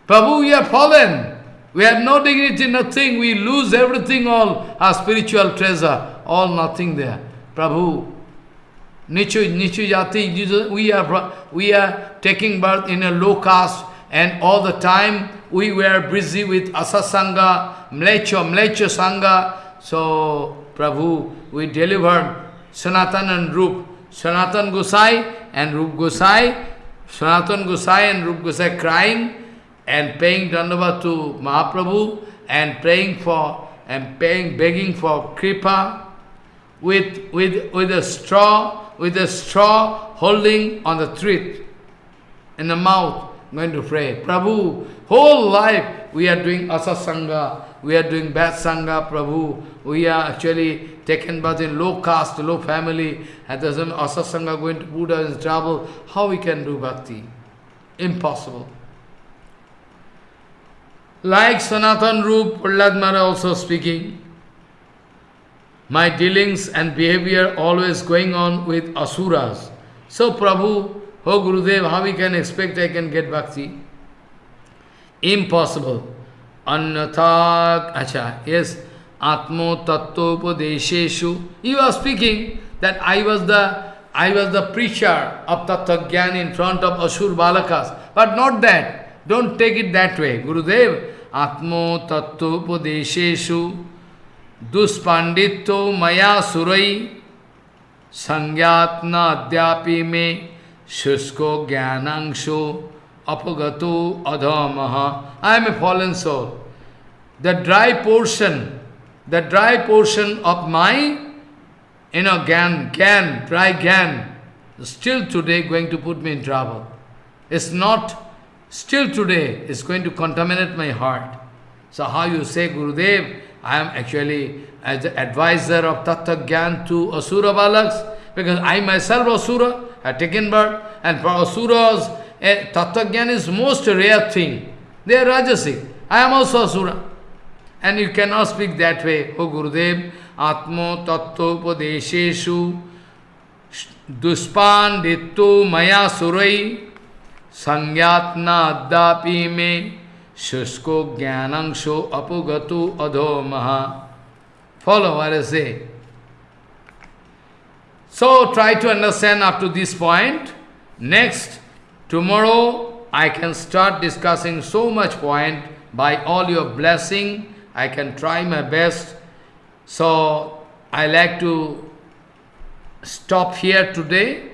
Prabhu, we are fallen. We have no dignity, nothing. We lose everything, all our spiritual treasure, all nothing there. Prabhu, Nichu, Nichu Jati, we are, we are taking birth in a low caste and all the time we were busy with Asasanga, Mlecho, Mlecho Sangha. So, Prabhu, we delivered Sanatan and Rup. Sanatan Gosai and Rup Gosai, Sanatan Gosai and Rup Gosai crying and paying Dandavat to Mahaprabhu and praying for and paying, begging for kripa with, with, with a straw with a straw holding on the thread in the mouth, going to pray. Prabhu, whole life we are doing asasanga, we are doing bad sangha, Prabhu. We are actually taken birth in low caste, low family, and there's an asasanga going to put us in trouble. How we can do bhakti? Impossible. Like Sanatan Rup, Prahlad also speaking, my dealings and behavior always going on with asuras. So Prabhu, oh Gurudev, how we can expect I can get bhakti? Impossible. Anyatha, acha, yes, Atmo Tattva he was speaking that I was the I was the preacher of Tattva in front of Asur Balakas. But not that. Don't take it that way. Gurudev, Atmo Tattva Padesheshu Duspanditto Maya Surai Sangyatna Adhyapi Me Shusko Gyanangshu apagato adhamaha. I am a fallen soul. The dry portion, the dry portion of my, inner gan, gan, dry gan, still today going to put me in trouble. It's not, still today, it's going to contaminate my heart. So how you say, Gurudev, I am actually as the advisor of Tattva Gyan to Asura Balaks, because I myself, Asura, have taken birth, and for Asuras, eh, Tattva is most rare thing. They are Rajasic. I am also Asura. And you cannot speak that way. O Gurudev, Atmo Tattvopadesheshu Duspandittu Maya Surai Sangyatna Addapi Me Shusko Gyanangsho Apugatu Adho Maha. Follow what I say. So try to understand up to this point. Next, tomorrow I can start discussing so much point. By all your blessing, I can try my best. So I like to stop here today.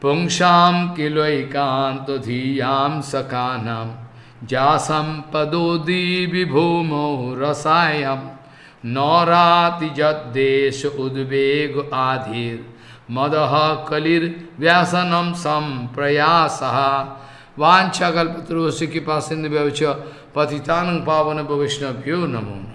Pungsham kiloikanto dhiyam sakanam jasam padodi vibhumo rasayam naurati jaddesh udveg adhir मदह कलिर व्यासनम सम प्रयास वाछा कल्पतरो कृपा सिंधु पतितान पावन वैष्णव्यो नमो न